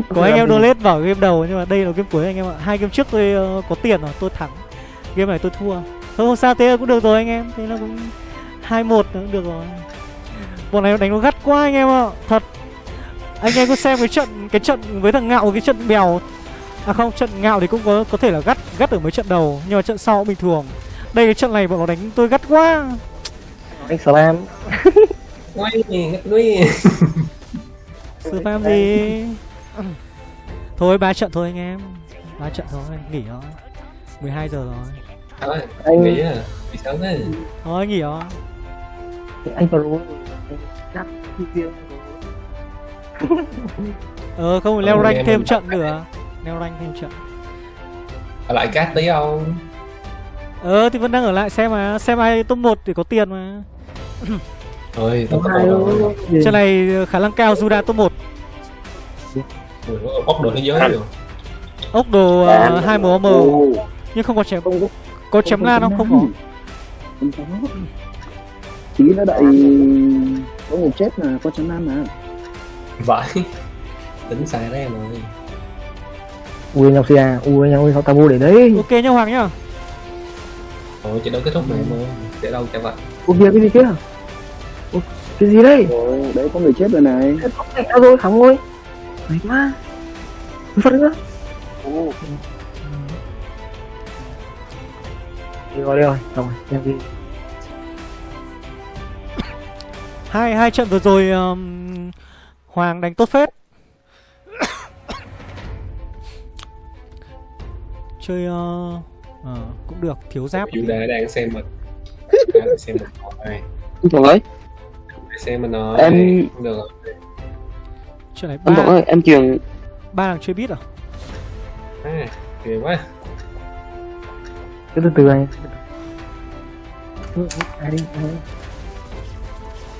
Có anh em donate vào game đầu Nhưng mà đây là game cuối anh em ạ. Hai game trước tôi ờ, có tiền rồi Tôi thắng. Game này tôi thua. Thôi không sao thế cũng được rồi anh em. Thế là cũng 2-1 cũng được rồi. Bọn này nó đánh nó gắt quá anh em ạ Thật. Anh em có xem cái trận Cái trận với thằng Ngạo Cái trận bèo. À không trận Ngạo thì cũng có có thể là gắt Gắt ở mấy trận đầu Nhưng mà trận sau cũng bình thường. Đây cái trận này bọn nó đánh tôi gắt quá anh Slam. Quay ngắt nuôi Sư phạm gì Thôi ba trận thôi anh em. Ba trận thôi nghỉ thôi 12 giờ rồi. Thôi Anh- nghĩ à Bị sớm thế Thôi nghỉ rồi anh Pro chắc riêng Ờ không leo rank thêm trận nữa. Leo rank thêm trận. Ở lại cát tí không? Ờ thì vẫn đang ở lại xem mà Xem ai top 1 thì có tiền mà Thôi top hai một rồi. Trận này khả năng cao Juda top 1 Ui, bóc đồ thế giới rồi. Ốc đồ uh, hai màu m Ồ, nhưng không có chém có có chém ngang không? không có. tí nữa đợi có người chết mà có chấm nam mà. Vãi tính sai đấy em ơi. Ui nhau xia ui nhau ui sao tao mua để đấy. Ok nhá hoàng nhá. Ôi, trận đấu kết thúc mà em ơi để đâu chẳng vậy. Ui kia cái gì kia? Ui, cái gì đây? Rồi đấy có người chết rồi này. Mày tao rồi khóng ơi. Mày quá. Phát nữa đi rồi đi rồi xong rồi em đi. Hai hai trận vừa rồi um, hoàng đánh tốt phết. Chơi uh, ờ, cũng được thiếu giáp. Chúng ta đang xem mình đang xem mình nói anh Thuận ơi. Xem mình nói Em- Không được rồi. chuyện này Thuận ba ơi em truyền ba thằng chơi biết à? À, ghê quá. Cứ từ từ anh. Ừ, ừ, ai đi ai đi.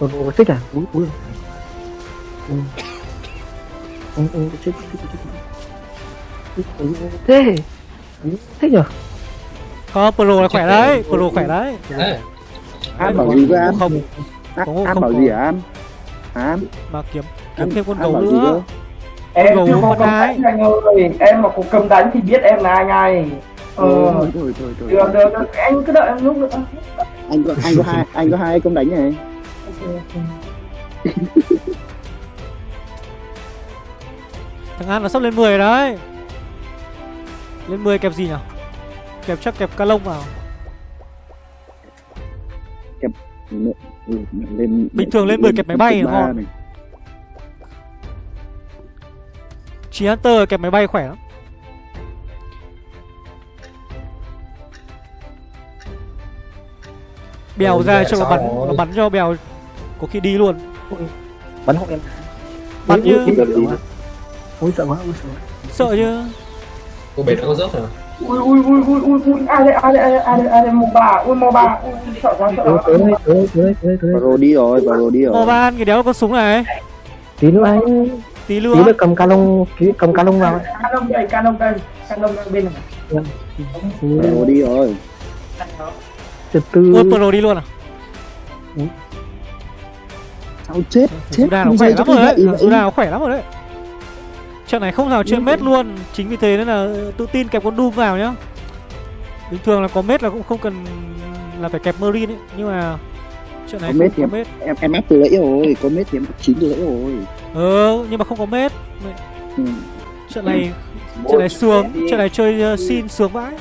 Ủa, ủa, xích à? Ừ. Ừ, ừ, xích, xích, xích Úi, úi, úi, Thế. Thích nhở? có pro là khỏe đấy pro khỏe đấy. À, an bảo gì với an không an, Có- an không bảo có. gì hả an? An? Mà kiếm kiếm thêm con gấu nữa. em Gấu chưa có cầm đánh anh ơi. Em mà có cầm đánh thì biết em là ai ngay. Ờ thôi thôi thôi thôi. được được được. Anh cứ đợi em lúc nữa. Anh có anh có hai anh có hai công đánh này. Thằng an nó sắp lên 10 đấy. Lên 10 kẹp gì nhỉ kẹp chắc kẹp ca lông vào lên Bình thường lên 10 kẹp máy bay ba ngon. Chí Hunter kẹp máy bay khỏe lắm Bèo Ừ, ra cho nó bắn rồi? Nó bắn cho bèo Có khi đi luôn Bắn hộ em Bắn như úi, sợ quá. Úi, sợ sợ chứ cô bể nó có rớt hả ui ui ui ui ui ui. Ai đây ai đây ai đây ai đây ai đây mô bà. Ui mô bà. Ui sợ quá sợ quá. tới tới tới rồi đi rồi rồi đi rồi. Mò ban cái đéo con súng này. Tí nữa anh. Tí Tí nữa nữa cầm ca lông tí cầm ca lông vào. Canon đây canon đây canon đây bên này. Vào rồi đi rồi. Từ từ. Ôi pro đi luôn à? Sao chết chết. Juda nó khỏe lắm rồi đấy. Juda nó khỏe lắm rồi đấy Trận này không nào chơi mết luôn. Chính vì thế nên là tự tin kẹp con Doom vào nhá. Bình thường là có mết là cũng không cần là phải kẹp Marine ấy. Nhưng mà trận này Có không mết thì có em- mết. em em áp từ lẫy rồi có mết thì em chín từ lẫy rồi. Ờ nhưng mà không có mết. Ừ. Trận này trận này sướng. Trận này chơi uh, xin sướng vãi.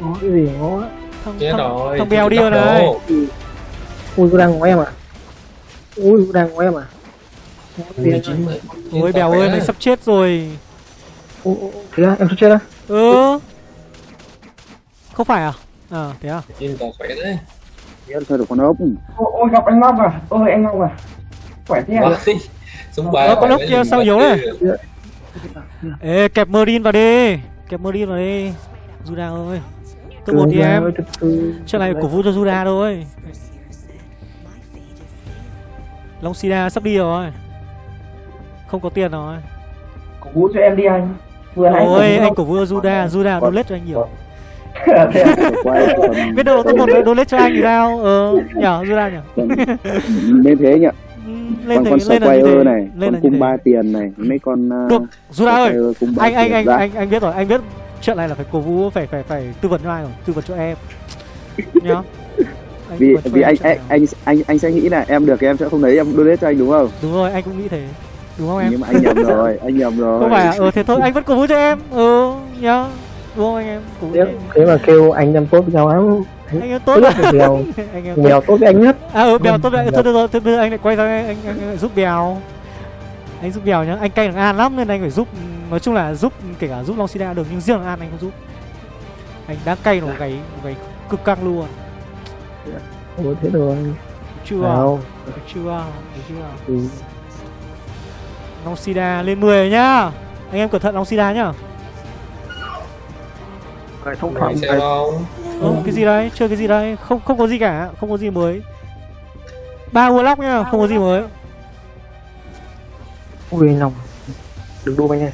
Ngó cái gì ngó Thằng, chết thằng, rồi thằng bèo đi rồi này. đồ. Ui, cô đang ngó em à Ui, đang ngó em à? Ui, chín mươi- Ôi bèo ơi mày sắp chết rồi. Thế à, em sắp chết á? Ừ. Không phải à? À thế à? Chín tao khỏe đấy. Em thôi được con ốc. Ôi gặp anh Ngọc à? Ôi anh Ngọc à? Khỏe thế à? Vãi. súng ba Ờ, con ốc kia sao yếu này? chứ. Ê kẹp Marine vào đi. Kẹp Marine vào đi. Juda ơi. Tôi một đi em. Trận này cổ vũ cho Juda thôi Long Sida sắp đi rồi. Không có tiền rồi. Cổ vũ cho em đi anh. Vừa Ôi cổ anh cổ vũ cho Juda Juda donate cho anh nhiều. quay còn Biết đâu tôi một donate cho anh thì sao? Ờ nhở Juda nhở còn nên thế nhỉ Ừ, lên còn con Squire thế này lên con cung ba tiền này mấy con uh, Được, Juda ơi anh anh anh anh anh biết rồi anh biết chuyện này là phải cổ vũ phải phải phải tư vấn cho ai rồi tư vấn cho em. Nhá vì vì anh anh anh anh anh sẽ nghĩ là em được thì em sẽ không lấy em donate cho anh đúng không? Đúng rồi anh cũng nghĩ thế. Đúng không em? Nhưng mà anh nhầm rồi anh nhầm rồi. không phải à? Ờ thế thôi anh vẫn cổ vũ cho em. Ừ nhá. Đúng không anh em? Cổ vũ cho thế, em. thế mà kêu anh em tốt với nhau lắm. Anh em tốt tốt nhất là bèo anh bèo tốt. với anh nhất. À ừ bèo tốt đấy Vâng. thôi được rồi thôi bây giờ anh lại quay sang anh, anh, anh, anh giúp bèo. Anh giúp bèo nhá. Anh cay thằng an lắm nên anh phải giúp nói chung là giúp kể cả giúp long sida được nhưng riêng thằng an anh không giúp. Anh đang cay nó gáy gáy cực căng luôn Ủa thế rồi chưa nào. Được chưa Được chưa ừ. long sida lên 10 rồi nhá. Anh em cẩn thận long sida nhá. Phải thông Mày xem không ừ, cái gì đấy? Chơi cái gì đấy? Không không có gì cả. Không có gì mới. Ba warlock nhá không có gì mới. Ui anh lòng đừng đu anh ơi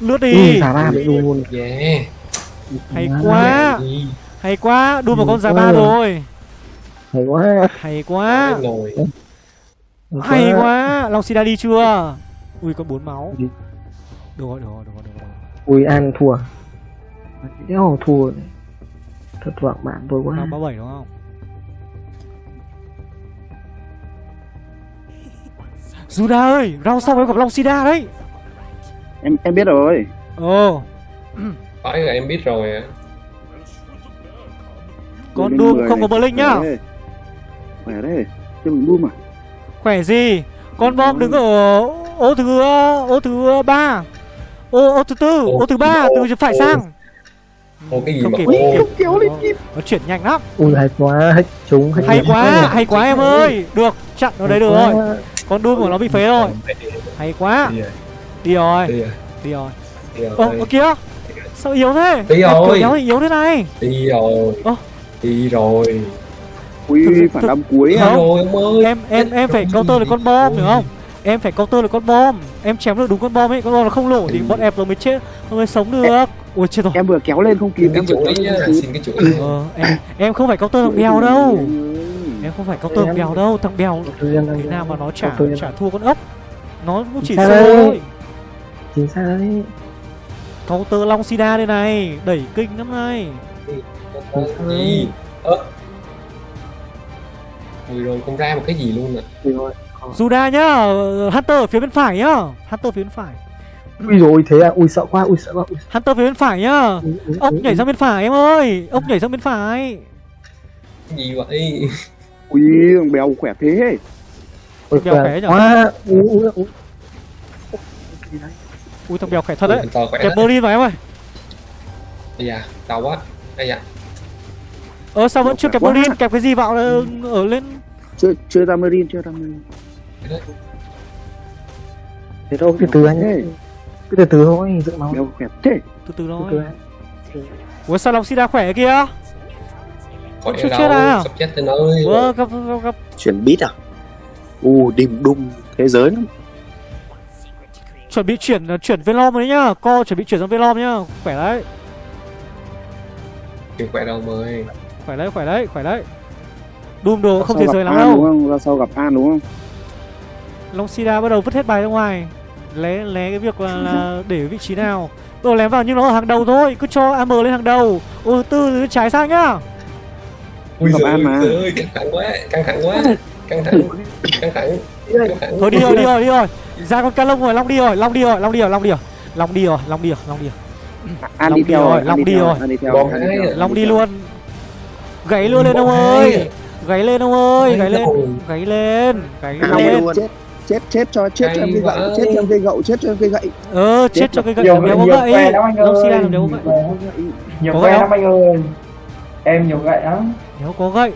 lướt đi. Giả ba bị luôn. Yeah. hay quá. hay quá. Đu vào con giá Ừ. ba rồi hay quá. Hay quá. Hay quá. long sida đi chưa? Ui còn bốn máu. Được rồi được rồi được rồi được rồi. Ui an thua. Đéo thua. Thật vọng bạn tôi quá. Năm ba bảy đúng không? Juda ơi, round sau em gặp Long Sida đấy. em em biết rồi. Ồ, Phải là em biết rồi à. con Doom không có này. Blink nhá. Đấy. Khỏe đấy cho mình Doom à Khỏe gì? Con bom đứng ở ô thứ ô thứ ba, ô ô thứ tư, ô thứ ba từ phải sang. Ô cái gì Không mà kịp, ô. không kịp. kéo lên Nó- Nó chuyển nhanh lắm. ui hay quá hết chúng hết Hay điểm. quá, hay quá em ơi. Được, chặn ở đây được quá. rồi. Con Doom của nó bị phế rồi. Hay quá. Đi rồi. Đi rồi. Ô, ô kìa. Sao yếu thế? Đi rồi. kiểu yếu thì yếu thế này. Đi rồi. Ơ. Đi rồi. Ui Thực sự- phản thực- đam cuối à Không. rồi ơi. em em em phải counter được con bom hiểu không em phải counter được con bom em chém được đúng con bom ấy con bom nó không nổ thì bọn ép nó mới chết nó mới sống được ui chết rồi em vừa kéo lên không kịp em vừa kéo lên Xin cái chuỗi. ờ, em em không phải counter thằng bèo đâu Ừ. em không phải counter thằng bèo đâu thằng bèo thế nào mà nó yên trả thua con ốc nó cũng chỉ đây? thôi chính xác đấy counter long sida đây này đẩy kinh lắm này? Ơ. Ui rồi không ra một cái gì luôn à. Juda nhá Hunter ở phía bên phải nhá. Hunter phía bên phải. Ui rồi thế à? Ui sợ quá ui sợ quá ui, Hunter phía bên phải nhá. Ui, ui, ốc ui, nhảy sang bên phải em ơi. Ốc nhảy sang bên phải. Cái gì vậy? ui thằng béo khỏe thế. Ui Bèo khỏe nhở? ui ui ui ui. Thằng bèo khỏe thật đấy. kẹp. Berlin vào em ơi. Ây da, đau quá. Ây da. Ờ sao vẫn chưa kẹp. Berlin Kẹp cái gì vào ở lên chưa chưa ra marine chưa ra marine thế thôi từ từ anh Thế. cứ từ từ thôi giữ máu béo khỏe thế Từ từ thôi từ. Ủa sao Long Sida khỏe kia đâu. chết à? Sắp chết nơi. Ủa gặp, gặp, gặp chuyển beat à u đìm đùng thế giới lắm Chuẩn bị chuyển ờ, chuyển Velom đấy nhá Co chuẩn bị chuyển sang Velom nhá Khỏe đấy Kìa khỏe đâu ơi. Khỏe đấy khỏe đấy khỏe đấy Doom đồ không thể rời lắm đâu đúng không ra sau gặp an đúng không Long Sida bắt đầu vứt hết bài ra ngoài Lé lé cái việc là, là để vị trí nào đầu lém vào nhưng nó ở hàng đầu thôi Cứ cho AM lên hàng đầu Ô tư trái sang nhá Ui Gặp giời An mà. ơi, ơi, căng thẳng quá, căng thẳng quá. Căng thẳng, căng thẳng, căng thẳng. Thôi đi rồi đi rồi đi rồi Ra con ca lông rồi Long đi rồi Long đi rồi Long đi rồi Long đi rồi Long đi rồi Long đi rồi Long đi rồi an Long đi theo rồi, Long đi rồi. À. Long đi luôn Gáy luôn lên ông ơi Gáy lên ông ơi Gáy lên. Gáy lên Gáy lên. chết chết chết cho chết cho em cây gậy chết cho em cây gậu chết cho em cây gậy. Ờ chết cho cái gậy. nhiều nhiều gậy anh Sida ơi. làm gậy nhiều gậy lắm anh ơi. Em nhiều gậy lắm. Đéo có gậy.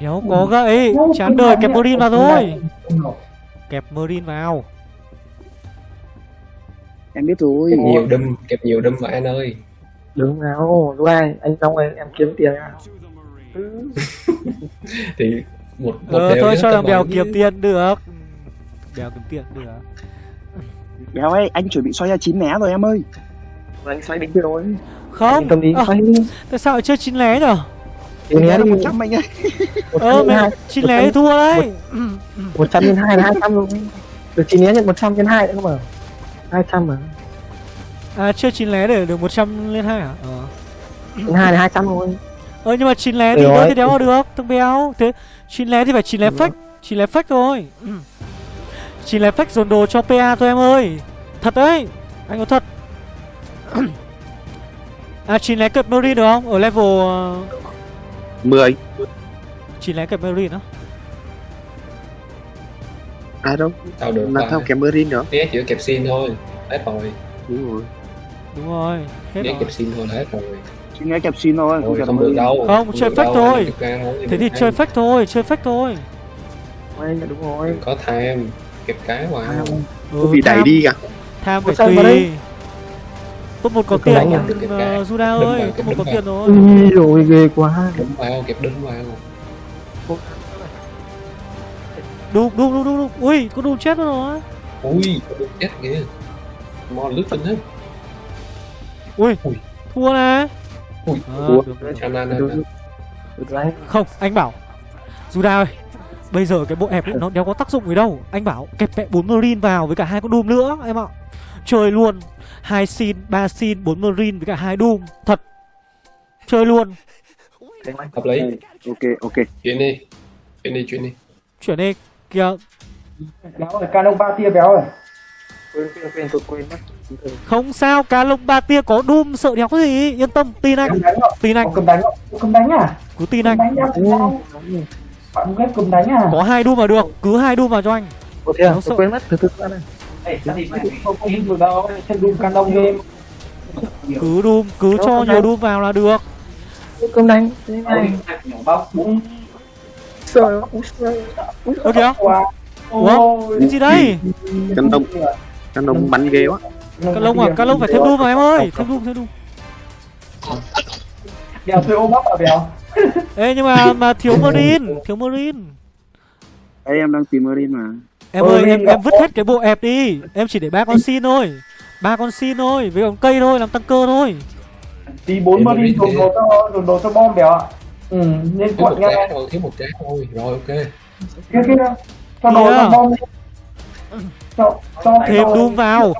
Đéo có gậy Chán đời kẹp Marine vào thôi. Kẹp Marine vào. Em biết rồi. Kẹp nhiều đâm, kẹp nhiều đâm vào An ơi. Đứng nào lúc ai anh xong rồi em kiếm tiền. Nào Thì một một Ờ thôi cho thằng bèo kiếm tiền được. Bèo kiếm tiền được. Béo ơi anh chuẩn bị xoay ra chín né rồi em ơi. Anh xoay đỉnh rồi Không. Tâm đi à, xoay đi. Tại sao lại chơi chín lé nhở? Thì né đi một trăm anh ơi. Ờ mẹ chín lé thì thua đấy. một trăm nhân hai là hai trăm rồi. Được chín né nhận một trăm nhân hai nữa mà hai trăm mà À chơi chín lé để được 100 lên 2 hả? Ờ nhân hai là hai trăm rồi Ờ nhưng mà chín lé thì rồi. thì đéo vào được thằng béo Thế chín lé thì phải chín lé fake Chín lé fake thôi Ừ. Chín lé fake dồn đồ cho PA thôi em ơi Thật đấy Anh có thật À chín lé cập Marine được không? Ở level ờ, mười chín lé cập Marine đó à đâu Tao được là và theo kèm marine nữa Né chỉ có kẹp xin thôi. Hết rồi. đúng rồi Đúng rồi Hết rồi. kẹp xin thôi là hết rồi. chỉ nghe kẹp xin thôi kẹp không được. đâu. Không, chơi được fake thôi. Thế thì chơi fake thôi Chơi fake thôi. Anh là đúng rồi. Có tham. Kẹp cái vào. ừ, bị đẩy đi cả Tham phải tùy. Top 1 có tiền uh, Juda Đâm ơi Top 1 có tiền rồi. Ui rồi ghê quá. Đấm vào, kẹp đấm vào. Đùm đùm đùm đùm Ui có đùm chết rồi. Ui có được chết kìa. Mò lướt lên hết Ui Ui. Thua nè. Ui, à, thua. Không anh bảo Juda ơi Bây giờ cái bộ ép ấy, nó đéo có tác dụng gì đâu. Anh bảo kẹp mẹ 4 marine vào với cả hai con doom nữa em ạ. Chơi luôn hai xin, ba xin, 4 marine với cả hai doom. Thật. Chơi luôn. Hợp lý. Ok ok. Chuyện đi. Chuyện đi chuyện đi. Chuyển đi Kìa béo rồi canon ba tia béo rồi Quên quên quên tôi quên mất. Không sao Cá lông ba tia có doom sợ đéo có gì? Yên tâm tin anh. Cầm Tin anh. Cầm đánh không cầm đánh à Cứ tin cầm anh sao bạn ghép cầm đánh à? Có hai doom mà được Cứ hai doom vào cho anh. Ủa thế à? Tôi quên mất. Từ từ qua này. không không được đâu? Chân đun canon game Cứ doom Cứ Đâu, cho nhiều doom vào là được. Cơm đánh. Thế này. bóc bụng. Trời ơi. Úi giời. Úi Ơ kìa. Ủa? Cái gì đây? Căn đông. Căn đông bắn ghê quá Cá lông à? Cá lông phải thêm doom vào em ơi. Thêm doom thêm doom béo tôi ôm bóc à béo Ê nhưng mà mà thiếu marine Thiếu marine. Đấy em đang tìm Marine mà. Em ơi em em vứt hết cái bộ ép đi. Em chỉ để ba con xin thôi. Ba con xin thôi với con cây thôi làm tăng cơ thôi. Tí bốn marine thế. đồ cho dồn đồ cho bom béo ạ. Ừ nên trái thôi thiếu một trái thôi. Rồi ok. Kia kia. Cho đồ cho bom đi. Cho cho cái thêm doom vào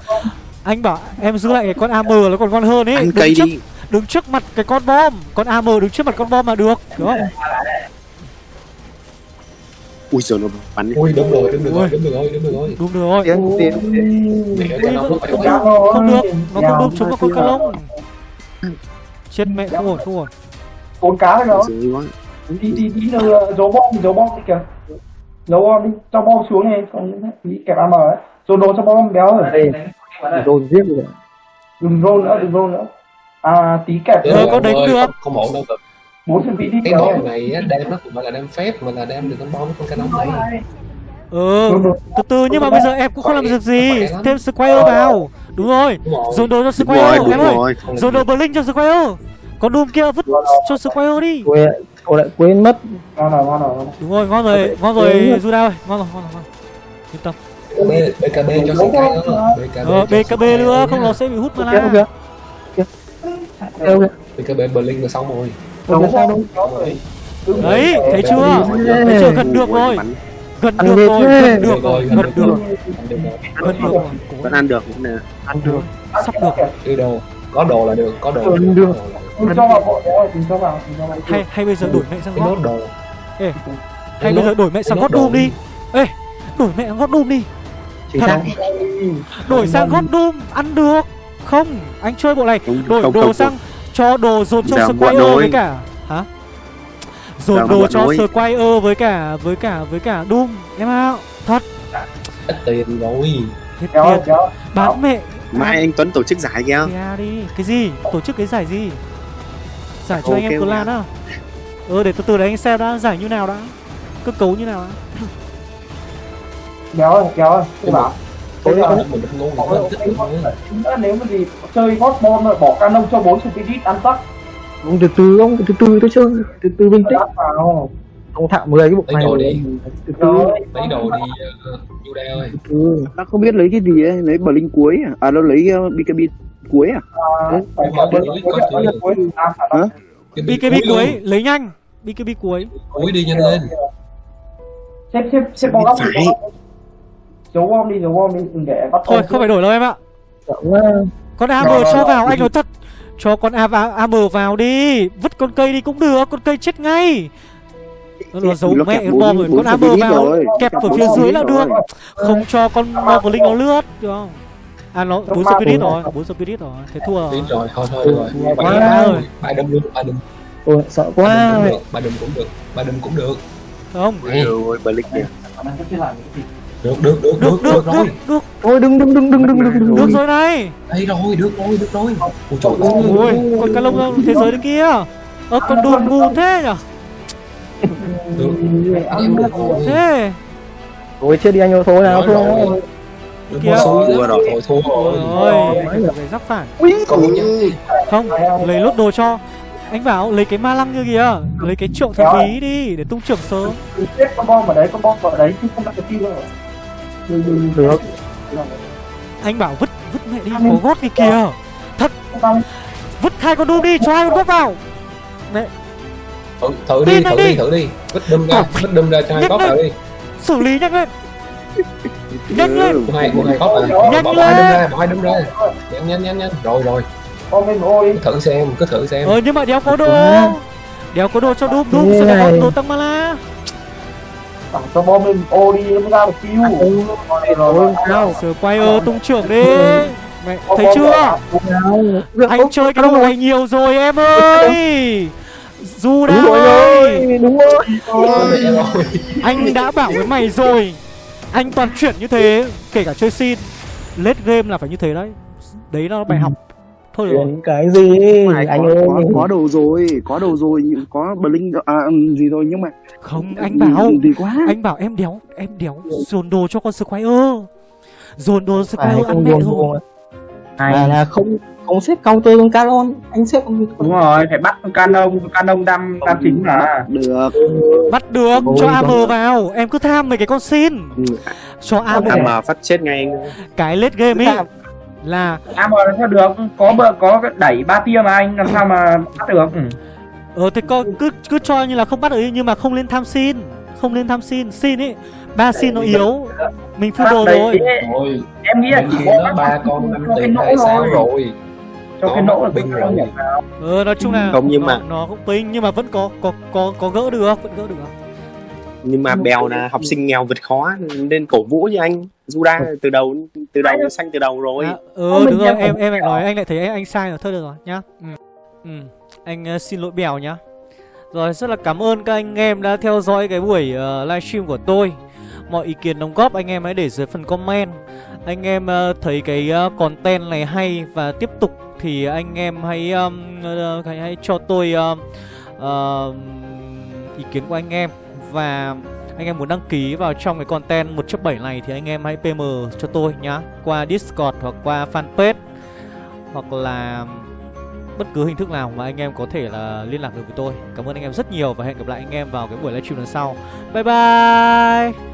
anh bảo em giữ lại cái con am là còn ngon hơn ấy đứng trước đi đứng trước mặt cái con bom con am đứng trước mặt con bom là được hiểu không Ui giời nó bắn đi ui đúng rồi đúng được rồi đúng được rồi đúng được rồi đúng rồi Tiếng tiếng. mẹ cái nó phải Béo phải rồi. không được nó không đụng chúng vào con cá lông chết mẹ không ổn không ổn bốn cá rồi tí tí nữa giấu bom giấu bom đi kìa giấu bom đi cho bom xuống này còn tí kẹp am ấy dồn đồ cho bom béo rồi Dồn giết rồi. đừng roll nữa đừng roll nữa. À tí kẹp Ờ, có đánh được. không ổn đâu cực. Bốn phần tí đi cái ngọn này đem nó phải là đem phép mà là đem được con bom với con cá nóng này ừ từ từ nhưng mà bây giờ em cũng không làm được gì. thêm square vào. Đúng rồi. Dồn đồ cho Đúng rồi square em ơi. rồi. Dồn đồ blink cho square còn doom kia vứt cho square đi. Tôi lại quên mất. ngon rồi ngon rồi ngon rồi. đúng rồi ngon rồi ngon rồi Juda ơi. Ngon rồi ngon rồi ngon rồi. yên tâm B, BKB cho sân cái nữa BKB ờ BKB nữa không nó sẽ bị hút mana ok. Ok. BKB Berlin là xong rồi. Rồi. Đừng- đấy thấy chưa? thấy chưa? gần được rồi. Gần Ăn được rồi gần được rồi gần được Ăn được gần được rồi. Vẫn ăn được. Nè Ăn được. sắp được. Đi đồ có đồ là được có đồ là Ăn được cho vào bộ rồi cho vào hay hay bây giờ đổi mẹ sang gót nốt đồ. hay bây giờ đổi mẹ sang gót doom đi. Ê đổi mẹ sang gót doom đi Thật. sang. đổi sang gót doom ăn được. Không anh chơi bộ này. Không đổi không đồ không sang cho đồ dồn cho Squire với cả hả? Dồn đồ cho. Squire với cả với cả với cả Doom. Em ạ. Thật. Ít tiền rồi. Hết tiền. bán mẹ Mai anh Tuấn tổ chức giải kìa. Kìa đi. Cái gì? Tổ chức cái giải gì? Giải cho anh em clan á. Ờ để từ từ đấy anh xem đã. Giải như nào đã. Cơ cấu như nào đã rồi rồi các bạn. tôi giờ, nếu mà gì chơi hot rồi bỏ canon cho 4 spirit ăn tắc Không từ từ không, từ từ tôi chơi, từ từ bình tĩnh Ông thạo 10 cái bộ này rồi. Từ từ. Lấy đồ đi, uh, Yuda ơi. Từ từ, không biết lấy cái gì ấy, lấy bờ linh cuối à, à nó lấy ờ, BKB cuối à? à BKB cuối, lấy nhanh. BKB cuối. Cuối đi nhanh lên. Xếp xếp xếp bóng góc bom giấu bom đi giấu bom đi đừng để bắt thôi không phải đổi đâu em ạ. Quá. con am cho vào anh nói thật. Cho con am am vào đi. Vứt con cây đi cũng được con cây chết ngay. Nó, giấu mẹ bom rồi con am bốn vào. kẹp ở phía dưới là được. không cho con Marvelin nó lướt. Được không? À nó bốn spirit rồi bốn spirit rồi. Thế thua rồi. Rồi thôi thôi rồi quá. rồi. ba đâm luôn ba đâm. Ôi sợ quá. đâm cũng được ba đâm cũng được ba đâm cũng được. Không. Này, Rồi Blink kìa được được được được được rồi được rồi. đừng đừng đừng đừng đừng đừng được rồi này. Đây rồi được rồi được rồi. Ôi trời ơi. con cá lông thế giới kia. Ơ con đùn ngu thế nhở? Thế. Ôi chết đi anh ơi thôi nào thôi. kia vừa rồi thôi thua rồi phải rắc phản. Không lấy lốt đồ cho. Anh bảo lấy cái ma lăng kia kìa. Lấy cái trượng thần bí đi để tung trưởng sớm. Chết con bom ở đấy con bom ở đấy chứ không đặt cái kia rồi được. anh bảo vứt vứt mẹ đi có gót kia. Kìa Xong, vứt hai con đu đi cho hai con gót vào. Thử, thử đi thử đi thử đi. Vứt đâm ra vứt đâm ra cho hai lên. vào đi. Xử lý nhanh lên. Nhanh lên. Mua hai mua hai à Nhanh bỏ bỏ hai đâm lên. ra bỏ hai đâm ra. Nhanh nhanh nhanh nhanh. Rồi rồi. Lên ôi thử xem cứ thử xem. Ờ nhưng mà đéo có đồ. Đéo có đồ cho đúp Như sẽ có này. đồ tăng mana Tặng cho bom lên ô đi nó mới ra được tiêu rồi rồi rồi Sao? Squire tung trưởng đi. Mẹ Bom thấy bom chưa? vào. anh chơi cái đồ này nhiều rồi em ơi. Du rồi ơi đúng rồi. anh đã bảo với mày rồi. Anh toàn chuyển như thế kể cả chơi xin late game là phải như thế đấy. Đấy là bài học thôi được rồi. Cái gì? Anh có, ơi. có, có đầu rồi có đầu rồi có blink à, ừm, gì rồi nhưng mà không anh bảo gì quá. anh bảo em đéo em đéo dồn đồ cho con Squire. Dồn đồ Squire ăn không mẹ rồi. buồn mà là không không xếp counter con Caron. Anh xếp con đúng rồi phải bắt con canon canon đam đam chính mà. được. Bắt được Ôi, cho con- AM vào. Em cứ tham mấy cái con xin. Cho AM phát chết ngay. Anh cái late game ấy là à mà làm sao được? Có bờ có cái đẩy ba tia mà anh làm sao mà bắt được? Ừ. ờ thế con cứ cứ cho như là không bắt được ý, nhưng mà không lên tham xin. Không lên tham xin. Xin ấy ba xin nó yếu. mình full đồ Đấy, rồi. em nghĩ là chỉ có ba con năm tiền hay sao rồi. Cho cái Nó nỗ là binh con rồi. ờ nói chung là Không, nhưng nó, mà- nó cũng ping nhưng mà vẫn có có có có gỡ được vẫn gỡ được. Nhưng mà bèo là học sinh nghèo vượt khó nên cổ vũ cho anh Juda từ đầu từ đầu xanh từ đầu rồi. À, ờ đúng rồi em em lại nói anh lại thấy anh, anh sai rồi thôi được rồi nhá. Ừ. Ừ. anh ờ, xin lỗi bèo nhá. Rồi rất là cảm ơn các anh em đã theo dõi cái buổi uh, livestream của tôi. Mọi ý kiến đóng góp anh em hãy để dưới phần comment. Anh em ờ, thấy cái ờ, content này hay và tiếp tục thì anh em hãy um, ờ, hãy, hãy cho tôi ờ, ờ, ý kiến của anh em. Và anh em muốn đăng ký vào trong cái content 1.7 này thì anh em hãy PM cho tôi nhá qua Discord hoặc qua fanpage hoặc là bất cứ hình thức nào mà anh em có thể là liên lạc được với tôi. Cảm ơn anh em rất nhiều và hẹn gặp lại anh em vào cái buổi livestream lần sau. Bye bye.